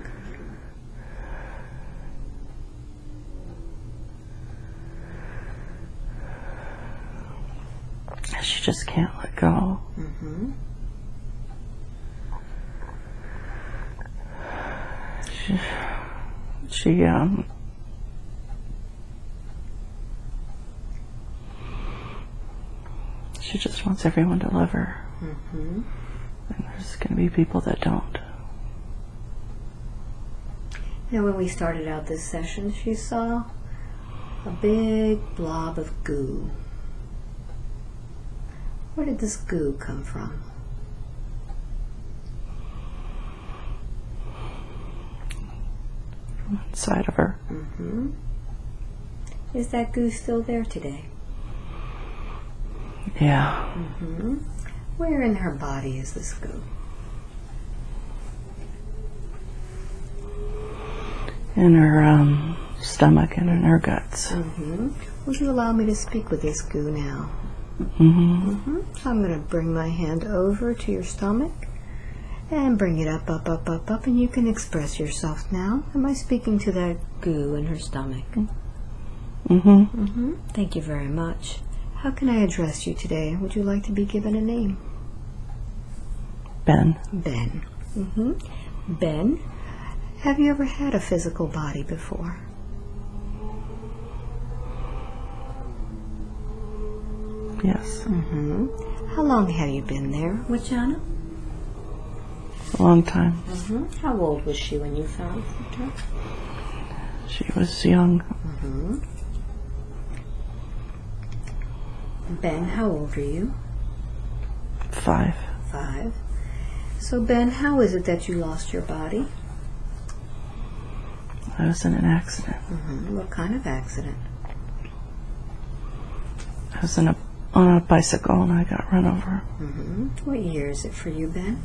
She just can't let go. Mm-hmm. She, she um, she just wants everyone to love her. Mm-hmm. And there's going to be people that don't. Now, when we started out this session, she saw a big blob of goo. Where did this goo come from? From inside of her. Mm-hmm. Is that goo still there today? Yeah. Mm-hmm. Where in her body is this goo? In her um, stomach and in her guts. Mm-hmm. Would you allow me to speak with this goo now? Hmm Mm-hmm. So I'm going to bring my hand over to your stomach and bring it up, up, up, up, up, and you can express yourself now. Am I speaking to that goo in her stomach? Mm-hmm. Mm-hmm. Thank you very much. How can I address you today? Would you like to be given a name? Ben. Ben. Mm-hmm. Ben, have you ever had a physical body before? Yes. Mm-hmm. How long have you been there with Jana? A long time. Mm-hmm. How old was she when you found her? She was young. Mm-hmm. Ben, how old are you? Five. Five. So, Ben, how is it that you lost your body? I was in an accident. Mm-hmm. What kind of accident? I was in a on a bicycle and I got run over Mm-hmm. What year is it for you, Ben?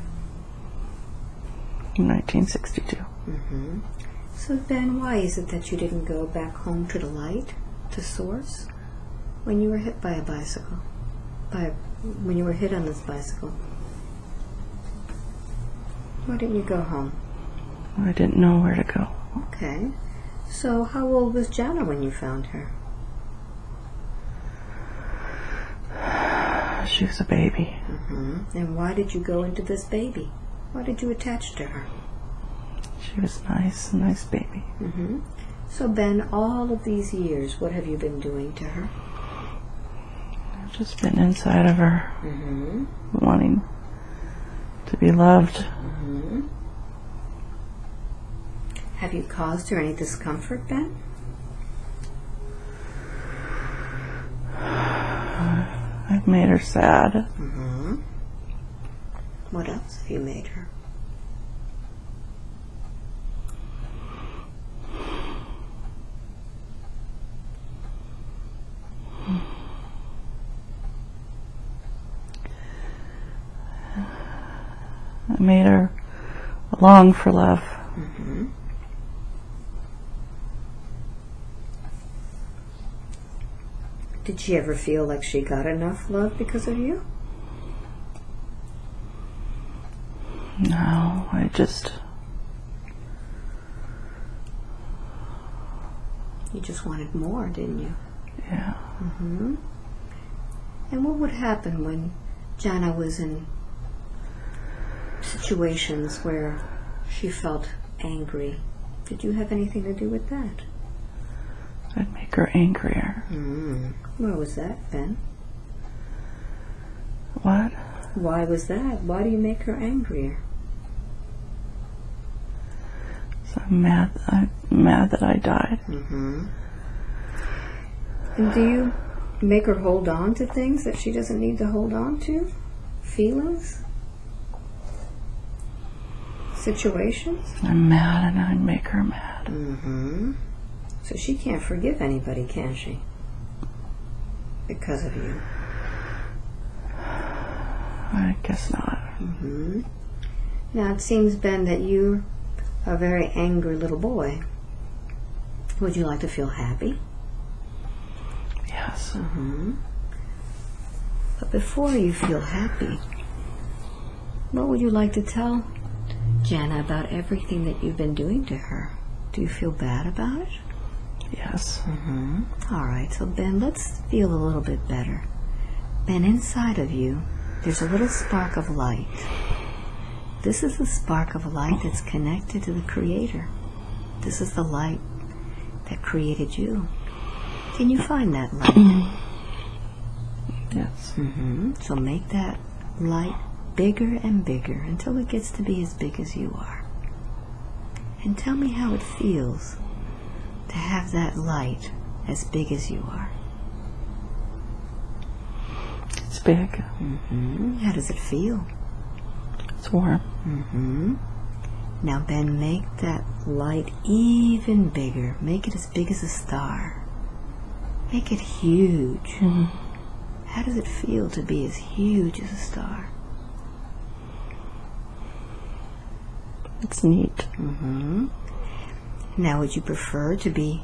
1962. Mm-hmm. So, Ben, why is it that you didn't go back home to the light, to Source, when you were hit by a bicycle? By when you were hit on this bicycle? Why didn't you go home? I didn't know where to go. Okay. So, how old was Jana when you found her? She was a baby. Mm-hmm. And why did you go into this baby? Why did you attach to her? She was nice, a nice baby. Mm-hmm. So, Ben, all of these years, what have you been doing to her? I've just been inside of her, Mm-hmm. wanting to be loved. Mm-hmm. Have you caused her any discomfort, Ben? I've made her sad. Mm -hmm. What else have you made her? I made her long for love. Did she ever feel like she got enough love because of you? No, I just You just wanted more, didn't you? yeah. Mm hmm And what would happen when Jana was in situations where she felt angry? Did you have anything to do with that? I'd make her angrier. Mm. Where was that, Ben? What? Why was that? Why do you make her angrier? So I'm mad. I'm mad that I died. Mm-hmm. And do you make her hold on to things that she doesn't need to hold on to? Feelings? Situations? I'm mad, and I make her mad. Mm-hmm. So she can't forgive anybody, can she? Because of you. I guess not. Mm-hmm. Now it seems, Ben, that you're a very angry little boy. Would you like to feel happy? Yes. Mm-hmm. But before you feel happy, what would you like to tell Jana about everything that you've been doing to her? Do you feel bad about it? Yes. Mm-hmm. All right, so Ben, let's feel a little bit better. Ben, inside of you, there's a little spark of light. This is the spark of light that's connected to the Creator. This is the light that created you. Can you find that light? Yes. hmm So make that light bigger and bigger until it gets to be as big as you are. And tell me how it feels to have that light as big as you are. It's big. hmm How does it feel? It's warm. hmm Now, Ben, make that light even bigger. Make it as big as a star. Make it huge. Mhm. How does it feel to be as huge as a star? It's neat. hmm Now, would you prefer to be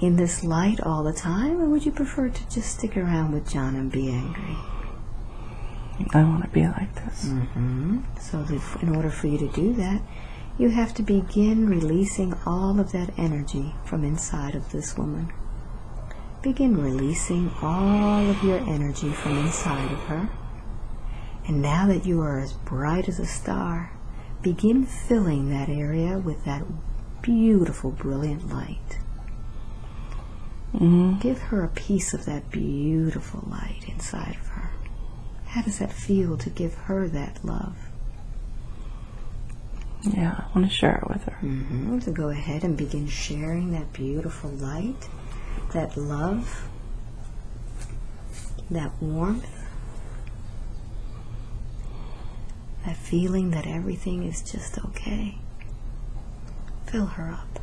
in this light all the time, or would you prefer to just stick around with Jana and be angry? I want to be like this. Mm-hmm. So, that in order for you to do that, you have to begin releasing all of that energy from inside of this woman. Begin releasing all of your energy from inside of her. And now that you are as bright as a star, begin filling that area with that beautiful, brilliant light. hmm Give her a piece of that beautiful light inside of her. How does that feel to give her that love? Yeah, I want to share it with her. Mm-hmm. So go ahead and begin sharing that beautiful light, that love, that warmth, that feeling that everything is just okay. Fill her up.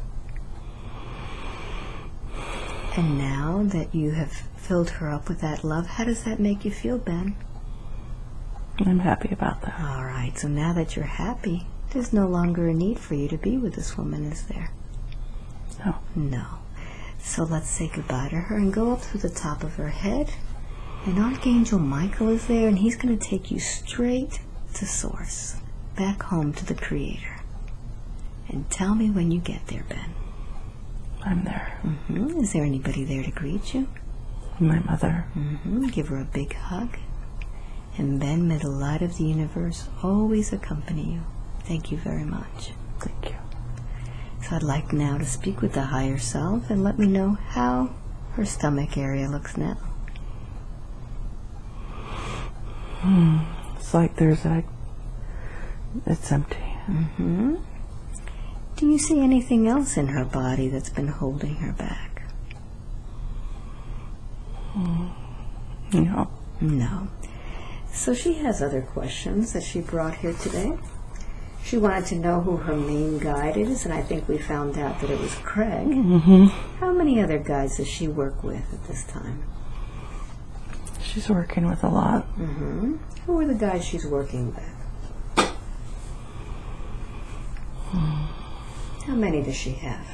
And now that you have filled her up with that love, how does that make you feel, Ben? I'm happy about that. All right, so now that you're happy, there's no longer a need for you to be with this woman, is there? No. No. So let's say goodbye to her and go up to the top of her head. And Archangel Michael is there, and he's going to take you straight to Source, back home to the Creator. And tell me when you get there, Ben. I'm there. hmm Is there anybody there to greet you? My mother. hmm Give her a big hug. And Ben, may the light of the universe always accompany you. Thank you very much. Thank you. So I'd like now to speak with the higher self and let me know how her stomach area looks now. It's like there's a. It's empty. hmm Do you see anything else in her body that's been holding her back? You know. No. So she has other questions that she brought here today. She wanted to know who her main guide is, and I think we found out that it was Craig. hmm How many other guides does she work with at this time? She's working with a lot. hmm Who are the guys she's working with? How many does she have?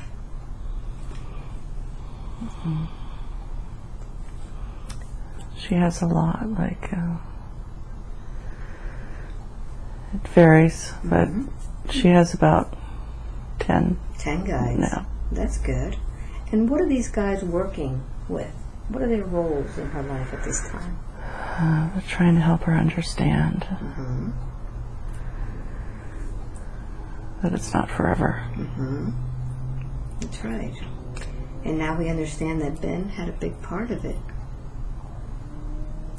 She has a lot, like, uh, it varies, but she has about 10 Ten guys. now. That's good. And what are these guys working with? What are their roles in her life at this time? Uh, trying to help her understand Mm-hmm. That it's not forever. Mm-hmm. That's right. And now we understand that Ben had a big part of it.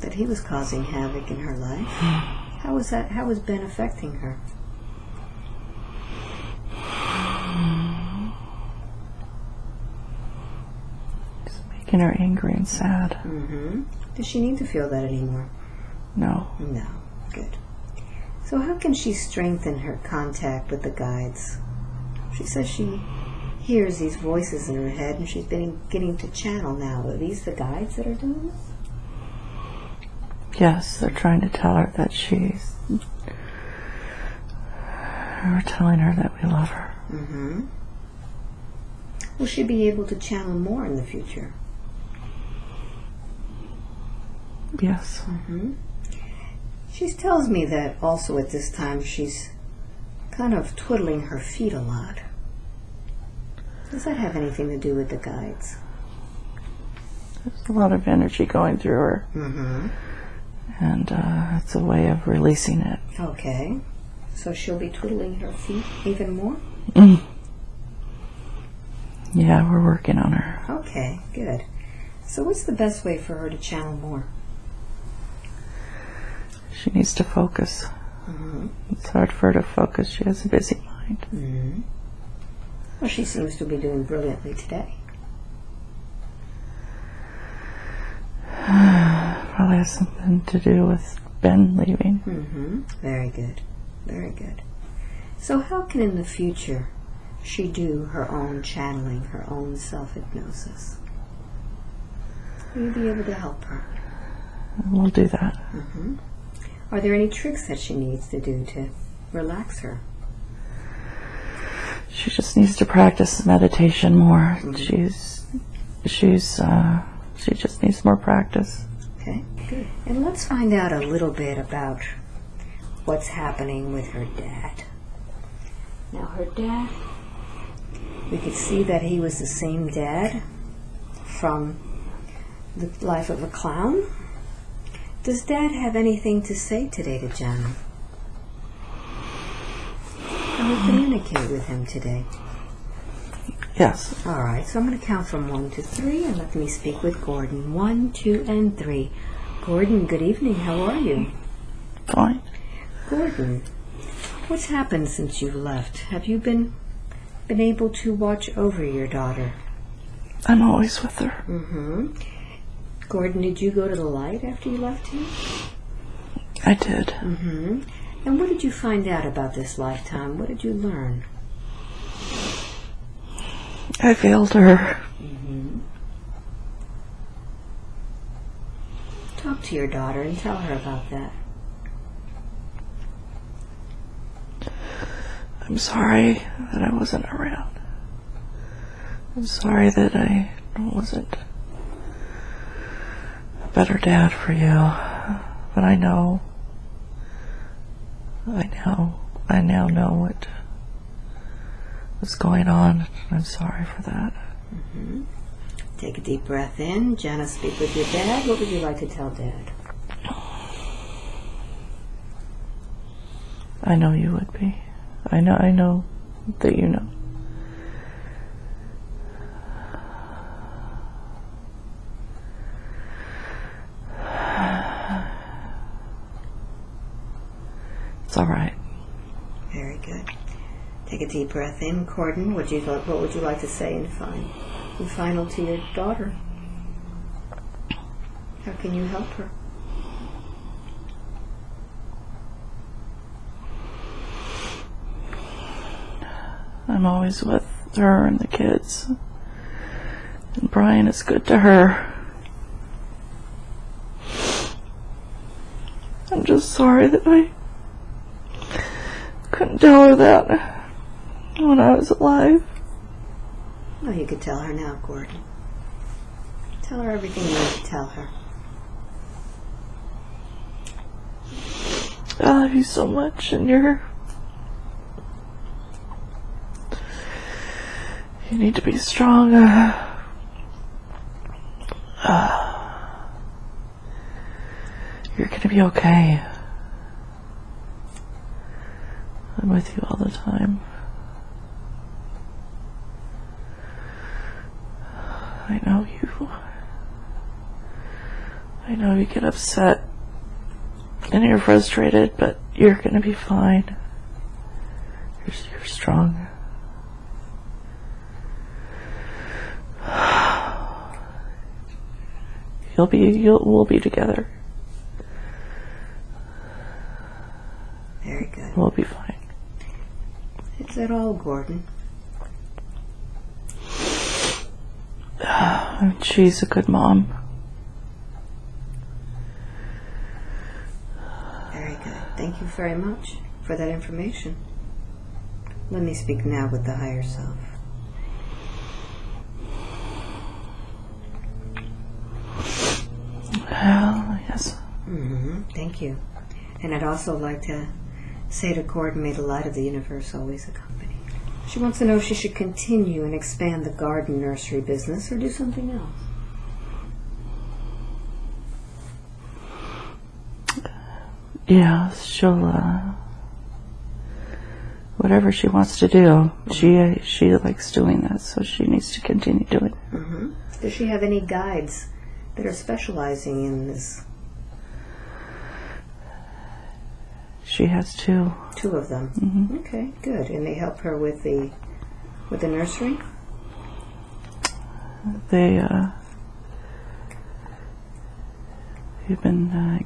That he was causing havoc in her life. How was that? How was Ben affecting her? It's making her angry and sad. Mm-hmm. Does she need to feel that anymore? No. No. Good. So how can she strengthen her contact with the guides? She says she hears these voices in her head and she's been getting to channel now. Are these the guides that are doing this? Yes, they're trying to tell her that she's. We're telling her that we love her. Mm-hmm. Will she be able to channel more in the future? Yes. Mm-hmm. She tells me that also at this time she's kind of twiddling her feet a lot. Does that have anything to do with the guides? There's a lot of energy going through her, Mm-hmm. and uh, it's a way of releasing it. Okay. So she'll be twiddling her feet even more? Mm. Yeah, we're working on her. Okay, good. So what's the best way for her to channel more? She needs to focus. Mm-hmm. It's hard for her to focus. She has a busy mind. Mm-hmm. Well, she seems to be doing brilliantly today. Probably has something to do with Ben leaving. Mm-hmm. Very good. Very good. So how can in the future she do her own channeling, her own self-hypnosis? Will you be able to help her? We'll do that. Mm-hmm. Are there any tricks that she needs to do to relax her? She just needs to practice meditation more. She's, she's, uh, she just needs more practice. Okay, good. And let's find out a little bit about what's happening with her dad. Now, her dad, we could see that he was the same dad from The Life of a Clown. Does Dad have anything to say today to Jana? Can we communicate with him today? Yes. All right, so I'm going to count from one to three and let me speak with Gordon. One, two, and three. Gordon, good evening. How are you? Fine. Gordon, what's happened since you left? Have you been been able to watch over your daughter? I'm always with her. Mm-hmm. Gordon, did you go to the light after you left here? I did. Mm-hmm. And what did you find out about this lifetime? What did you learn? I failed her. Mm-hmm. Talk to your daughter and tell her about that. I'm sorry that I wasn't around. I'm sorry that I wasn't better dad for you. But I know, I know, I now know what was going on. I'm sorry for that. Mm-hmm. Take a deep breath in. Jana, speak with your dad. What would you like to tell Dad? I know you would be. I know, I know that you know. It's all right. Very good. Take a deep breath in. Gordon, would you what would you like to say in fine, in final to your daughter? How can you help her? I'm always with her and the kids. And Brian is good to her. Just sorry that I couldn't tell her that when I was alive. Oh, you could tell her now, Gordon. Tell her everything you need to tell her. I love you so much, and you're. You need to be strong. Uh, you're gonna be okay. I'm with you all the time. I know you. I know you get upset and you're frustrated, but you're gonna be fine. You're, you're strong. You'll be, you'll, we'll be together. Very good. We'll be fine. That all, Gordon? She's a good mom. Very good. Thank you very much for that information. Let me speak now with the higher self. Well, yes. Mm -hmm. Thank you. And I'd also like to say to Gordon, may the light of the universe always accompany. She wants to know if she should continue and expand the garden nursery business or do something else. Yeah, she'll, uh, whatever she wants to do, she, she likes doing that, so she needs to continue doing it. hmm Does she have any guides that are specializing in this? She has two. Two of them. Mhm. Okay, good. And they help her with the with the nursery. They, uh, you've been, uh,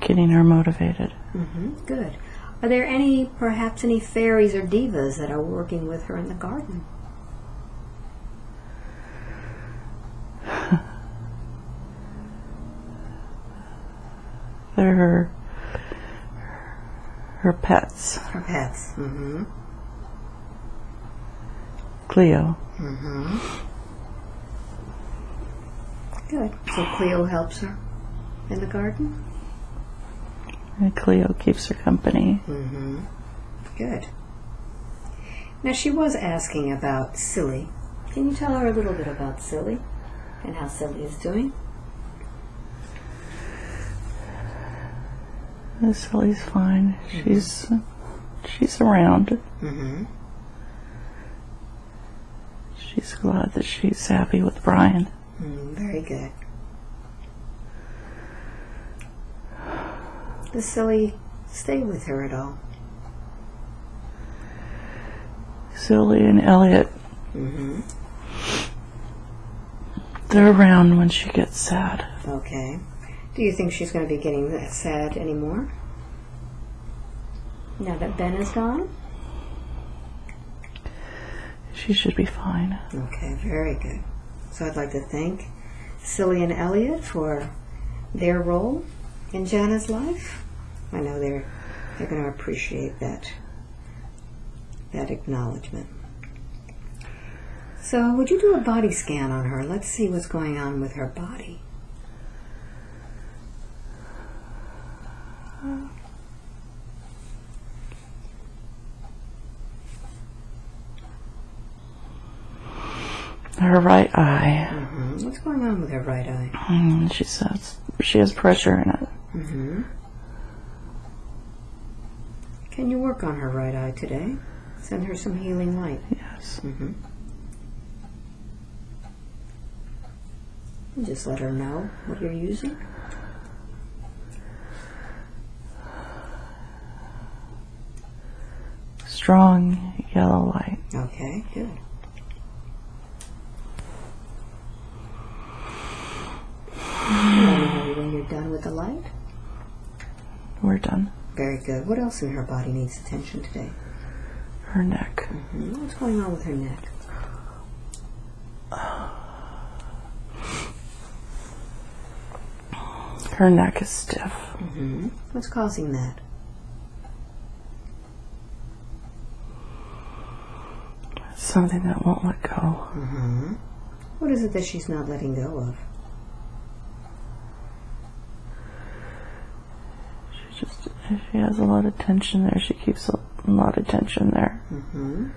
getting her motivated. hmm Good. Are there any, perhaps, any fairies or devas that are working with her in the garden? They're her, her pets. Her pets. Mm-hmm. Cleo. Mm-hmm. Good. So Cleo helps her in the garden? And Cleo keeps her company. Mm-hmm. Good. Now she was asking about Silly. Can you tell her a little bit about Silly and how Silly is doing? Sally's fine. She's she's around. Mm-hmm. She's glad that she's happy with Brian. Mm, very good. Does Silly stay with her at all? Silly and Elliot, Mm-hmm. they're around when she gets sad. Okay. Do you think she's going to be getting that sad anymore? Now that Ben is gone? She should be fine. Okay, very good. So I'd like to thank Silly and Elliot for their role in Jana's life. I know they're they're going to appreciate that that acknowledgement. So, would you do a body scan on her? Let's see what's going on with her body. Her right eye. hmm What's going on with her right eye? Mm, she says she has pressure in it. hmm Can you work on her right eye today? Send her some healing light. Yes. Mm-hmm. Just let her know what you're using. Strong yellow light. Okay, good. Let when you're done with the light. We're done. Very good. What else in her body needs attention today? Her neck. hmm What's going on with her neck? Her neck is stiff. hmm What's causing that? Something that won't let go. Mm-hmm. What is it that she's not letting go of? She just she has a lot of tension there. She keeps a lot of tension there. Mm-hmm.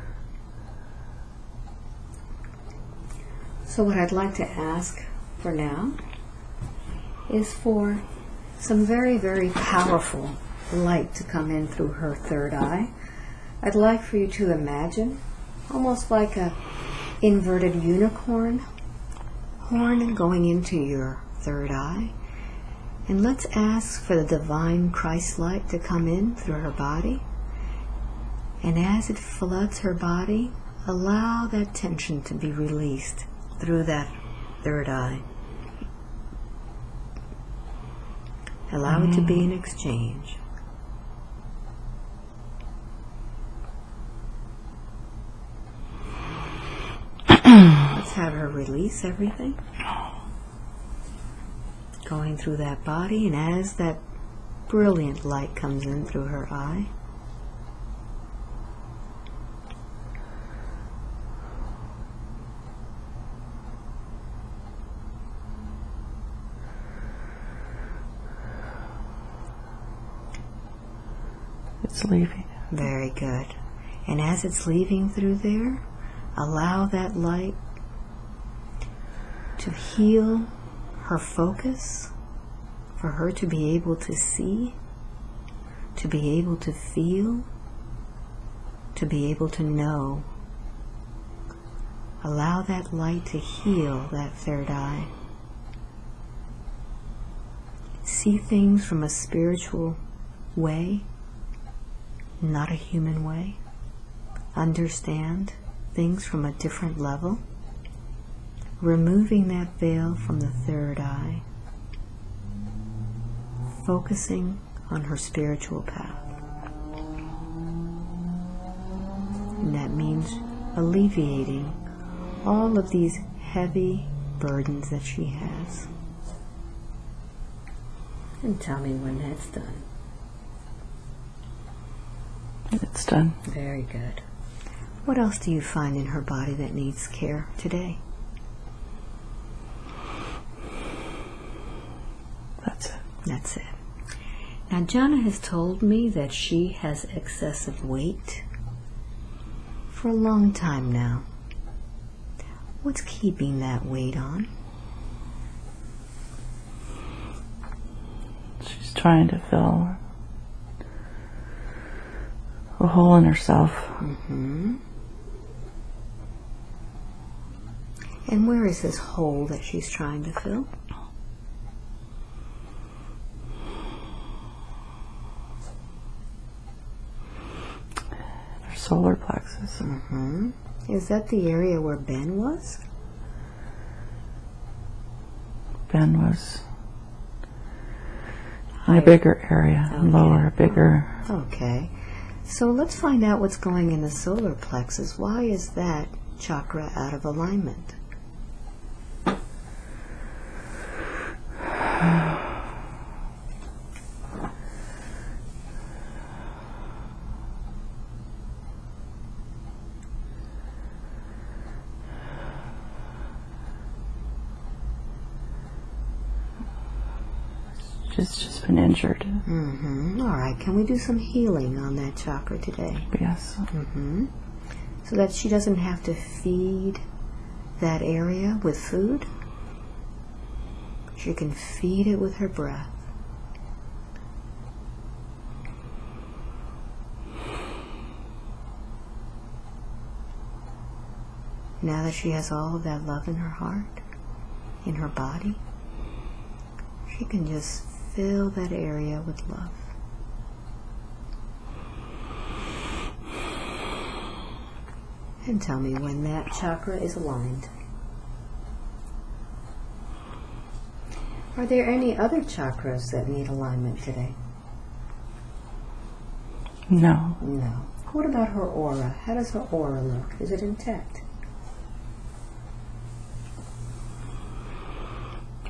So, what I'd like to ask for now is for some very, very powerful light to come in through her third eye. I'd like for you to imagine almost like a inverted unicorn horn going into your third eye. And let's ask for the divine Christ light to come in through her body. And as it floods her body, allow that tension to be released through that third eye. Allow it to be mm. an exchange. Hmm. Let's have her release everything. Going through that body, and as that brilliant light comes in through her eye, It's leaving. Very good. And as it's leaving through there, allow that light to heal her focus, for her to be able to see, to be able to feel, to be able to know. Allow that light to heal that third eye. See things from a spiritual way not a human way, understand things from a different level, removing that veil from the third eye, focusing on her spiritual path. And that means alleviating all of these heavy burdens that she has. And tell me when that's done. It's done. Very good. What else do you find in her body that needs care today? That's it. That's it. Now, Jana has told me that she has excessive weight for a long time now. What's keeping that weight on? She's trying to fill a hole in herself. Mm-hmm. And where is this hole that she's trying to fill? Her solar plexus. Mm-hmm. Is that the area where Ben was? Ben was in a bigger area, Okay. lower, bigger. Okay. So let's find out what's going in the solar plexus. Why is that chakra out of alignment? She's just been injured. Mm-hmm. All right. Can we do some healing on that chakra today? Yes. Mm-hmm. So that she doesn't have to feed that area with food. She can feed it with her breath. Now that she has all of that love in her heart, in her body, she can just fill that area with love. And tell me when that chakra is aligned. Are there any other chakras that need alignment today? No. No. What about her aura? How does her aura look? Is it intact?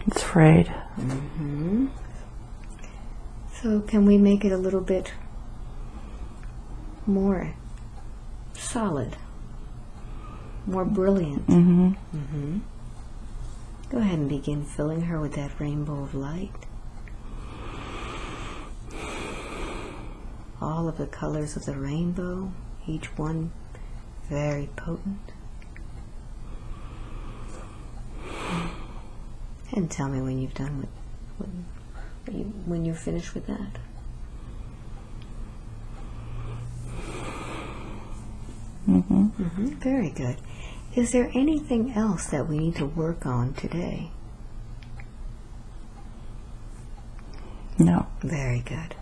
It's frayed. Mm-hmm. So can we make it a little bit more solid? more brilliant. Mm-hmm. hmm Go ahead and begin filling her with that rainbow of light. All of the colors of the rainbow, each one very potent. And tell me when you've done with, when, when you, when you're finished with that. Mm-hmm. Mm-hmm. Very good. Is there anything else that we need to work on today? No. Very good.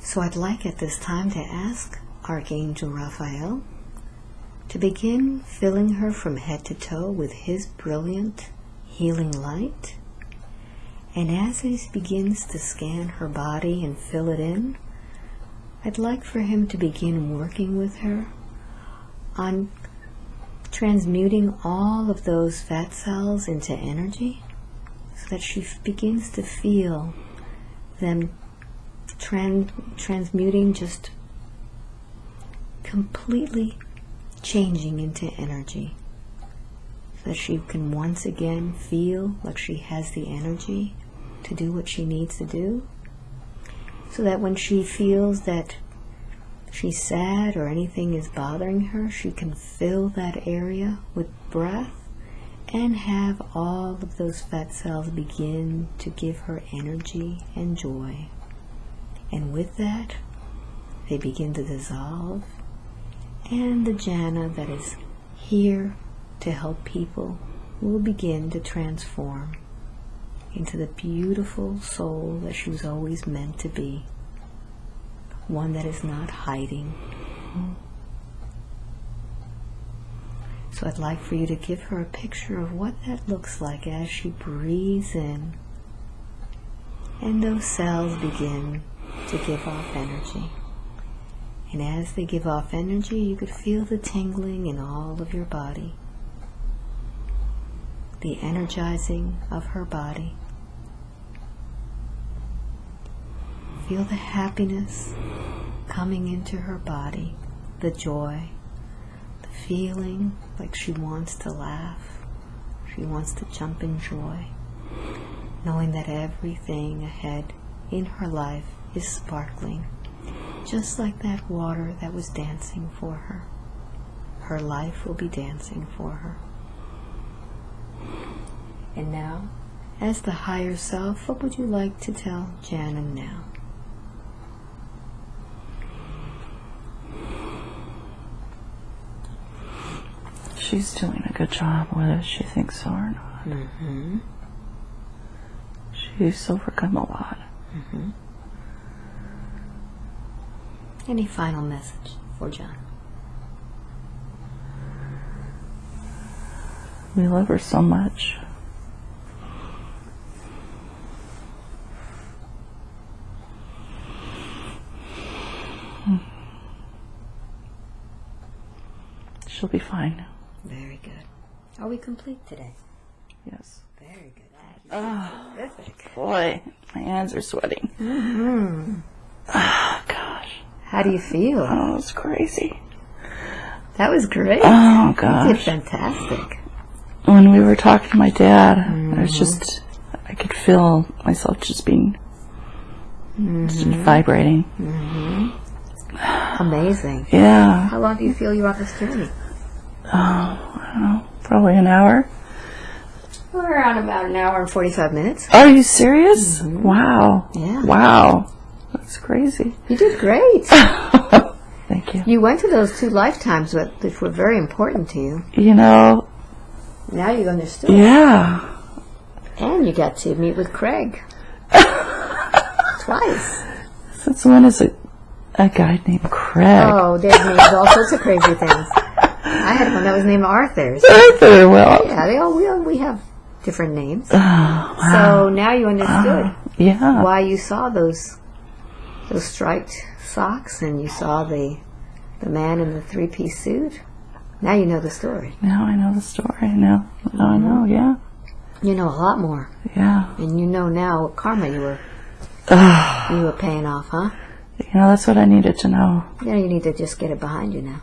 So I'd like at this time to ask Archangel Raphael to begin filling her from head to toe with his brilliant healing light. And as he begins to scan her body and fill it in, I'd like for him to begin working with her on transmuting all of those fat cells into energy so that she begins to feel them tran- transmuting just completely changing into energy so that she can once again feel like she has the energy to do what she needs to do. So that when she feels that she's sad or anything is bothering her, she can fill that area with breath and have all of those fat cells begin to give her energy and joy. And with that, they begin to dissolve, and the Jana that is here to help people will begin to transform into the beautiful soul that she was always meant to be one that is not hiding. So I'd like for you to give her a picture of what that looks like as she breathes in. And those cells begin to give off energy. And as they give off energy, you could feel the tingling in all of your body, the energizing of her body. Feel the happiness coming into her body, the joy, the feeling like she wants to laugh, she wants to jump in joy, knowing that everything ahead in her life is sparkling, just like that water that was dancing for her. Her life will be dancing for her. And now, as the higher self, what would you like to tell Jana now? She's doing a good job, whether she thinks so or not. Mm-hmm. She's overcome a lot. Any final message for John? We love her so much. She'll be fine. Are we complete today? Yes. Very good. Oh, Terrific. boy, my hands are sweating. Mm-hmm. Oh, gosh. How do you feel? Oh, it's crazy. That was great. Oh, You did gosh. fantastic. When we were talking to my dad, I was mm-hmm. just, I could feel myself just being, just mm-hmm. vibrating. Mm-hmm. Amazing. Yeah. How long do you feel you're on this journey? Oh, I don't know, probably an hour. We're around about an hour and 45 minutes. Are you serious? Mm-hmm. Wow. Yeah. Wow. That's crazy. You did great. Thank you. you went to those two lifetimes that, which were very important to you. You know, Now you understood. yeah. And you got to meet with Craig. Twice. Since when is a, a guy named Craig? Oh, there's names all sorts of crazy things. I had one that was named Arthur. So, Arthur, well. yeah, they all we, all, we have different names. Oh, wow. So now you understood oh, yeah. why you saw those those striped socks and you saw the the man in the three piece suit. Now you know the story. Now I know the story. Now, now I mm-hmm. know, yeah. You know a lot more, Yeah. and you know now what karma you were ah. you were paying off, huh? you know, that's what I needed to know. You know you need to just get it behind you now.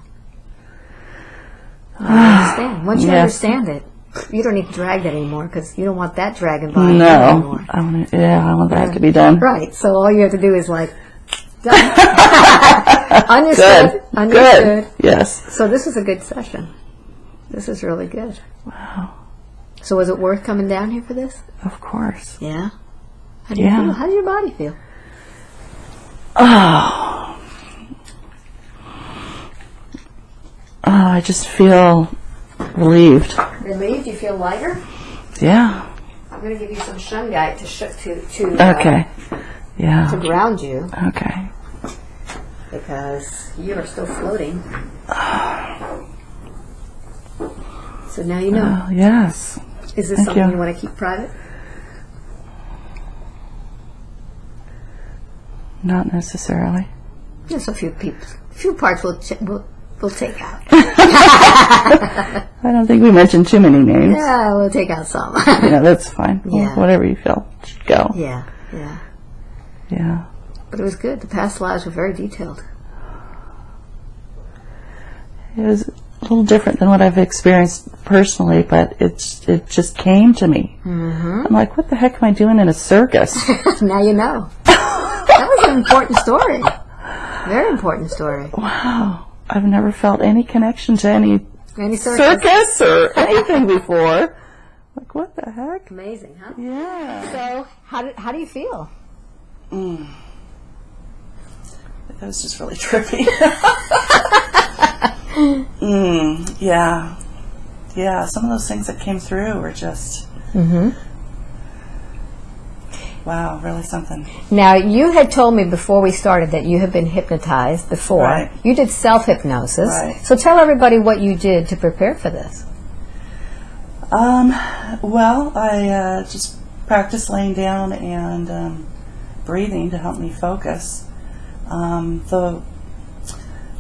I understand. Once you understand it, you don't need to drag that anymore because you don't want that dragging by you No, anymore. I want to, yeah, I want that to be done. Right. So all you have to do is like, done. understood. Good, Understood. good, yes. So this is a good session. This is really good. Wow. So was it worth coming down here for this? Of course. Yeah. How do you Yeah. feel? How does your body feel? Oh. Oh, I just feel relieved. Relieved? You feel lighter? Yeah. I'm going to give you some shungite to sh- to to uh, Okay. yeah. to ground you Okay. because you are still floating. So now you know. Oh, yes. Is this thank something you. you. want to keep private? Not necessarily. Just a few people, few parts we'll ch- we'll, take out. I don't think we mentioned too many names. yeah, we'll take out some. Yeah, that's fine. Well, Yeah. Whatever you feel should go. yeah, yeah. Yeah. But it was good. The past lives were very detailed. It was a little different than what I've experienced personally, but it's it just came to me. Mm-hmm. I'm like, what the heck am I doing in a circus? now you know. that was an important story. Very important story. wow. I've never felt any connection to any Any circus. circus or anything before. Like, what the heck? Amazing, huh? Yeah. So, how do, how do you feel? That was just really trippy. mm, yeah. Yeah, some of those things that came through were just. Mm-hmm. Wow, really something. Now, you had told me before we started that you have been hypnotized before. Right. You did self hypnosis. Right. So, tell everybody what you did to prepare for this. Um, well, I uh, just practiced laying down and um, breathing to help me focus. Um, the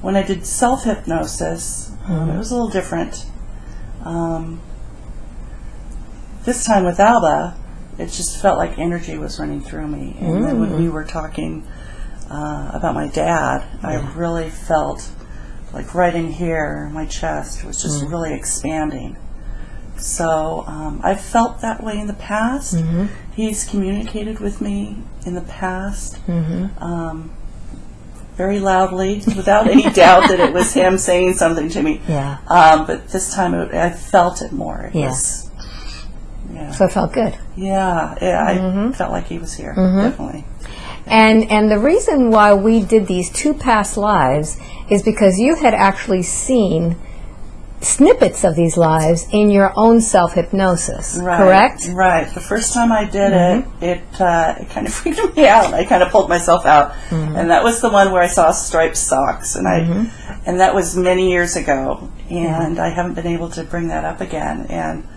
when I did self hypnosis, um, it was a little different. Um, this time with Alba, it just felt like energy was running through me. And then when we were talking uh, about my dad, I really felt like right in here, my chest was just really expanding. So um, I've felt that way in the past. He's communicated with me in the past um, very loudly, without any doubt that it was him saying something to me. Yeah. Um, but this time it, I felt it more. Yeah. Yeah. So, it felt good. yeah, yeah, I mm-hmm. felt like he was here, mm-hmm. definitely. And and the reason why we did these two past lives is because you had actually seen snippets of these lives in your own self hypnosis. Right, Correct? Right. The first time I did it, mm-hmm. it uh, it kind of freaked me out. I kind of pulled myself out, and that was the one where I saw striped socks, and I, and that was many years ago, and I haven't been able to bring that up again. And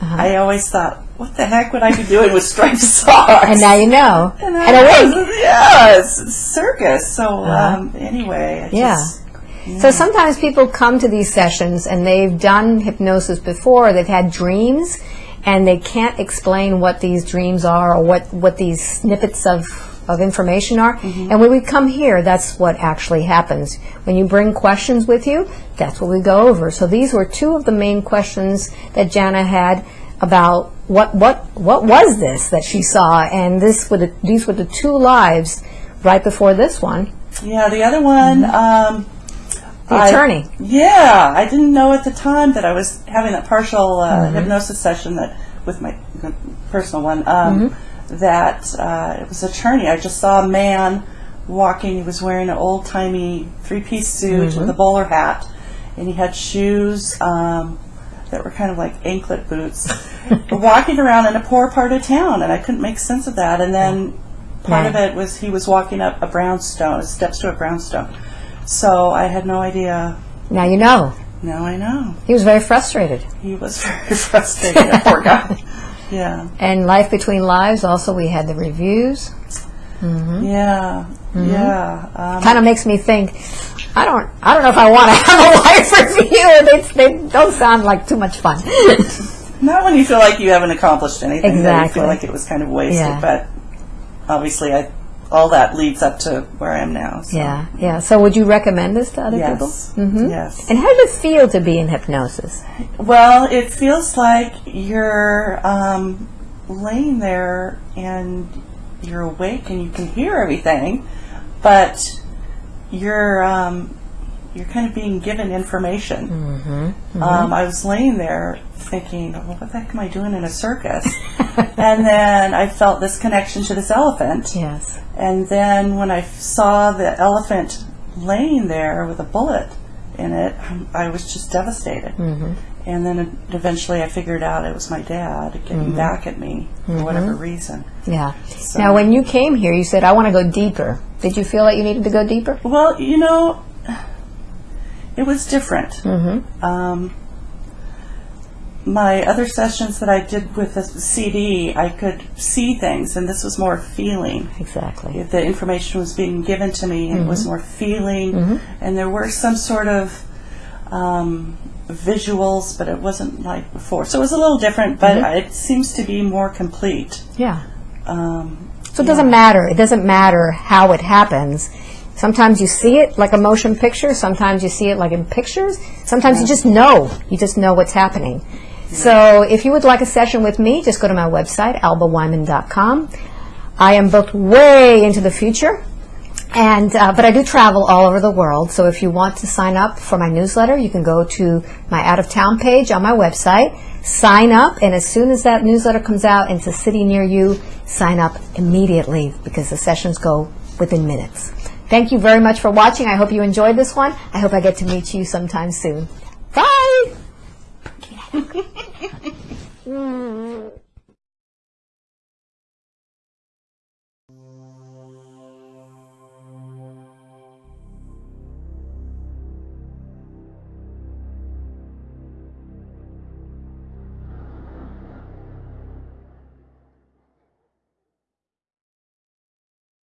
I always thought, what the heck would I be doing with striped socks? And now you know. and, And was- Yeah, it's a circus. So um, anyway, I Yeah. just, So sometimes people come to these sessions and they've done hypnosis before, they've had dreams, and they can't explain what these dreams are or what, what these snippets of, of information are. And when we come here, that's what actually happens. When you bring questions with you, that's what we go over. So these were two of the main questions that Jana had about what, what, what was this that she saw, and this were the, these were the two lives right before this one, yeah. The other one. Um, the I- attorney. Yeah, I didn't know at the time that I was having that partial uh, hypnosis session that with my personal one. Um, That uh, it was attorney. I just saw a man walking. He was wearing an old timey three piece suit with a bowler hat, and he had shoes um, that were kind of like anklet boots. walking around in a poor part of town, and I couldn't make sense of that. And then part of it was he was walking up a brownstone, steps to a brownstone. So I had no idea Now you know. now I know. He was very frustrated. He was very frustrated, that poor guy. Yeah. And Life Between Lives, also, we had the reviews. Yeah. Yeah. Um, Kind of makes me think, I don't, I don't know if I want to have a life review. They, they don't sound like too much fun. not when you feel like you haven't accomplished anything. Then you Exactly. feel like it was kind of wasted. Yeah. But obviously, I all that leads up to where I am now. So. Yeah, yeah. So would you recommend this to other Yes. people? hmm Yes. And how does it feel to be in hypnosis? Well, it feels like you're um, laying there and you're awake and you can hear everything, but you're um, you're kind of being given information. Mm-hmm. Um, I was laying there thinking, well, what the heck am I doing in a circus? and then I felt this connection to this elephant. Yes. And then when I saw the elephant laying there with a bullet in it, I was just devastated. Mm-hmm. And then eventually I figured out it was my dad getting Mm-hmm. back at me for whatever reason. Yeah. So- Now, when you came here, you said, "I want to go deeper." Did you feel like you needed to go deeper? Well, you know, it was different. Mm-hmm. Um, my other sessions that I did with the CD, I could see things, and this was more feeling. Exactly. If the information was being given to me and it was more feeling and there were some sort of um, visuals but it wasn't like before so it was a little different but it seems to be more complete Yeah. um, So it doesn't matter. It doesn't matter how it happens. Sometimes you see it like a motion picture. Sometimes you see it like in pictures. Sometimes you just know. You just know what's happening. So if you would like a session with me, just go to my website, albawyman.com. I am booked way into the future. And uh, but I do travel all over the world. So if you want to sign up for my newsletter, you can go to my out of town page on my website, sign up, and as soon as that newsletter comes out into a city near you, sign up immediately because the sessions go within minutes. Thank you very much for watching. I hope you enjoyed this one. I hope I get to meet you sometime soon. Bye.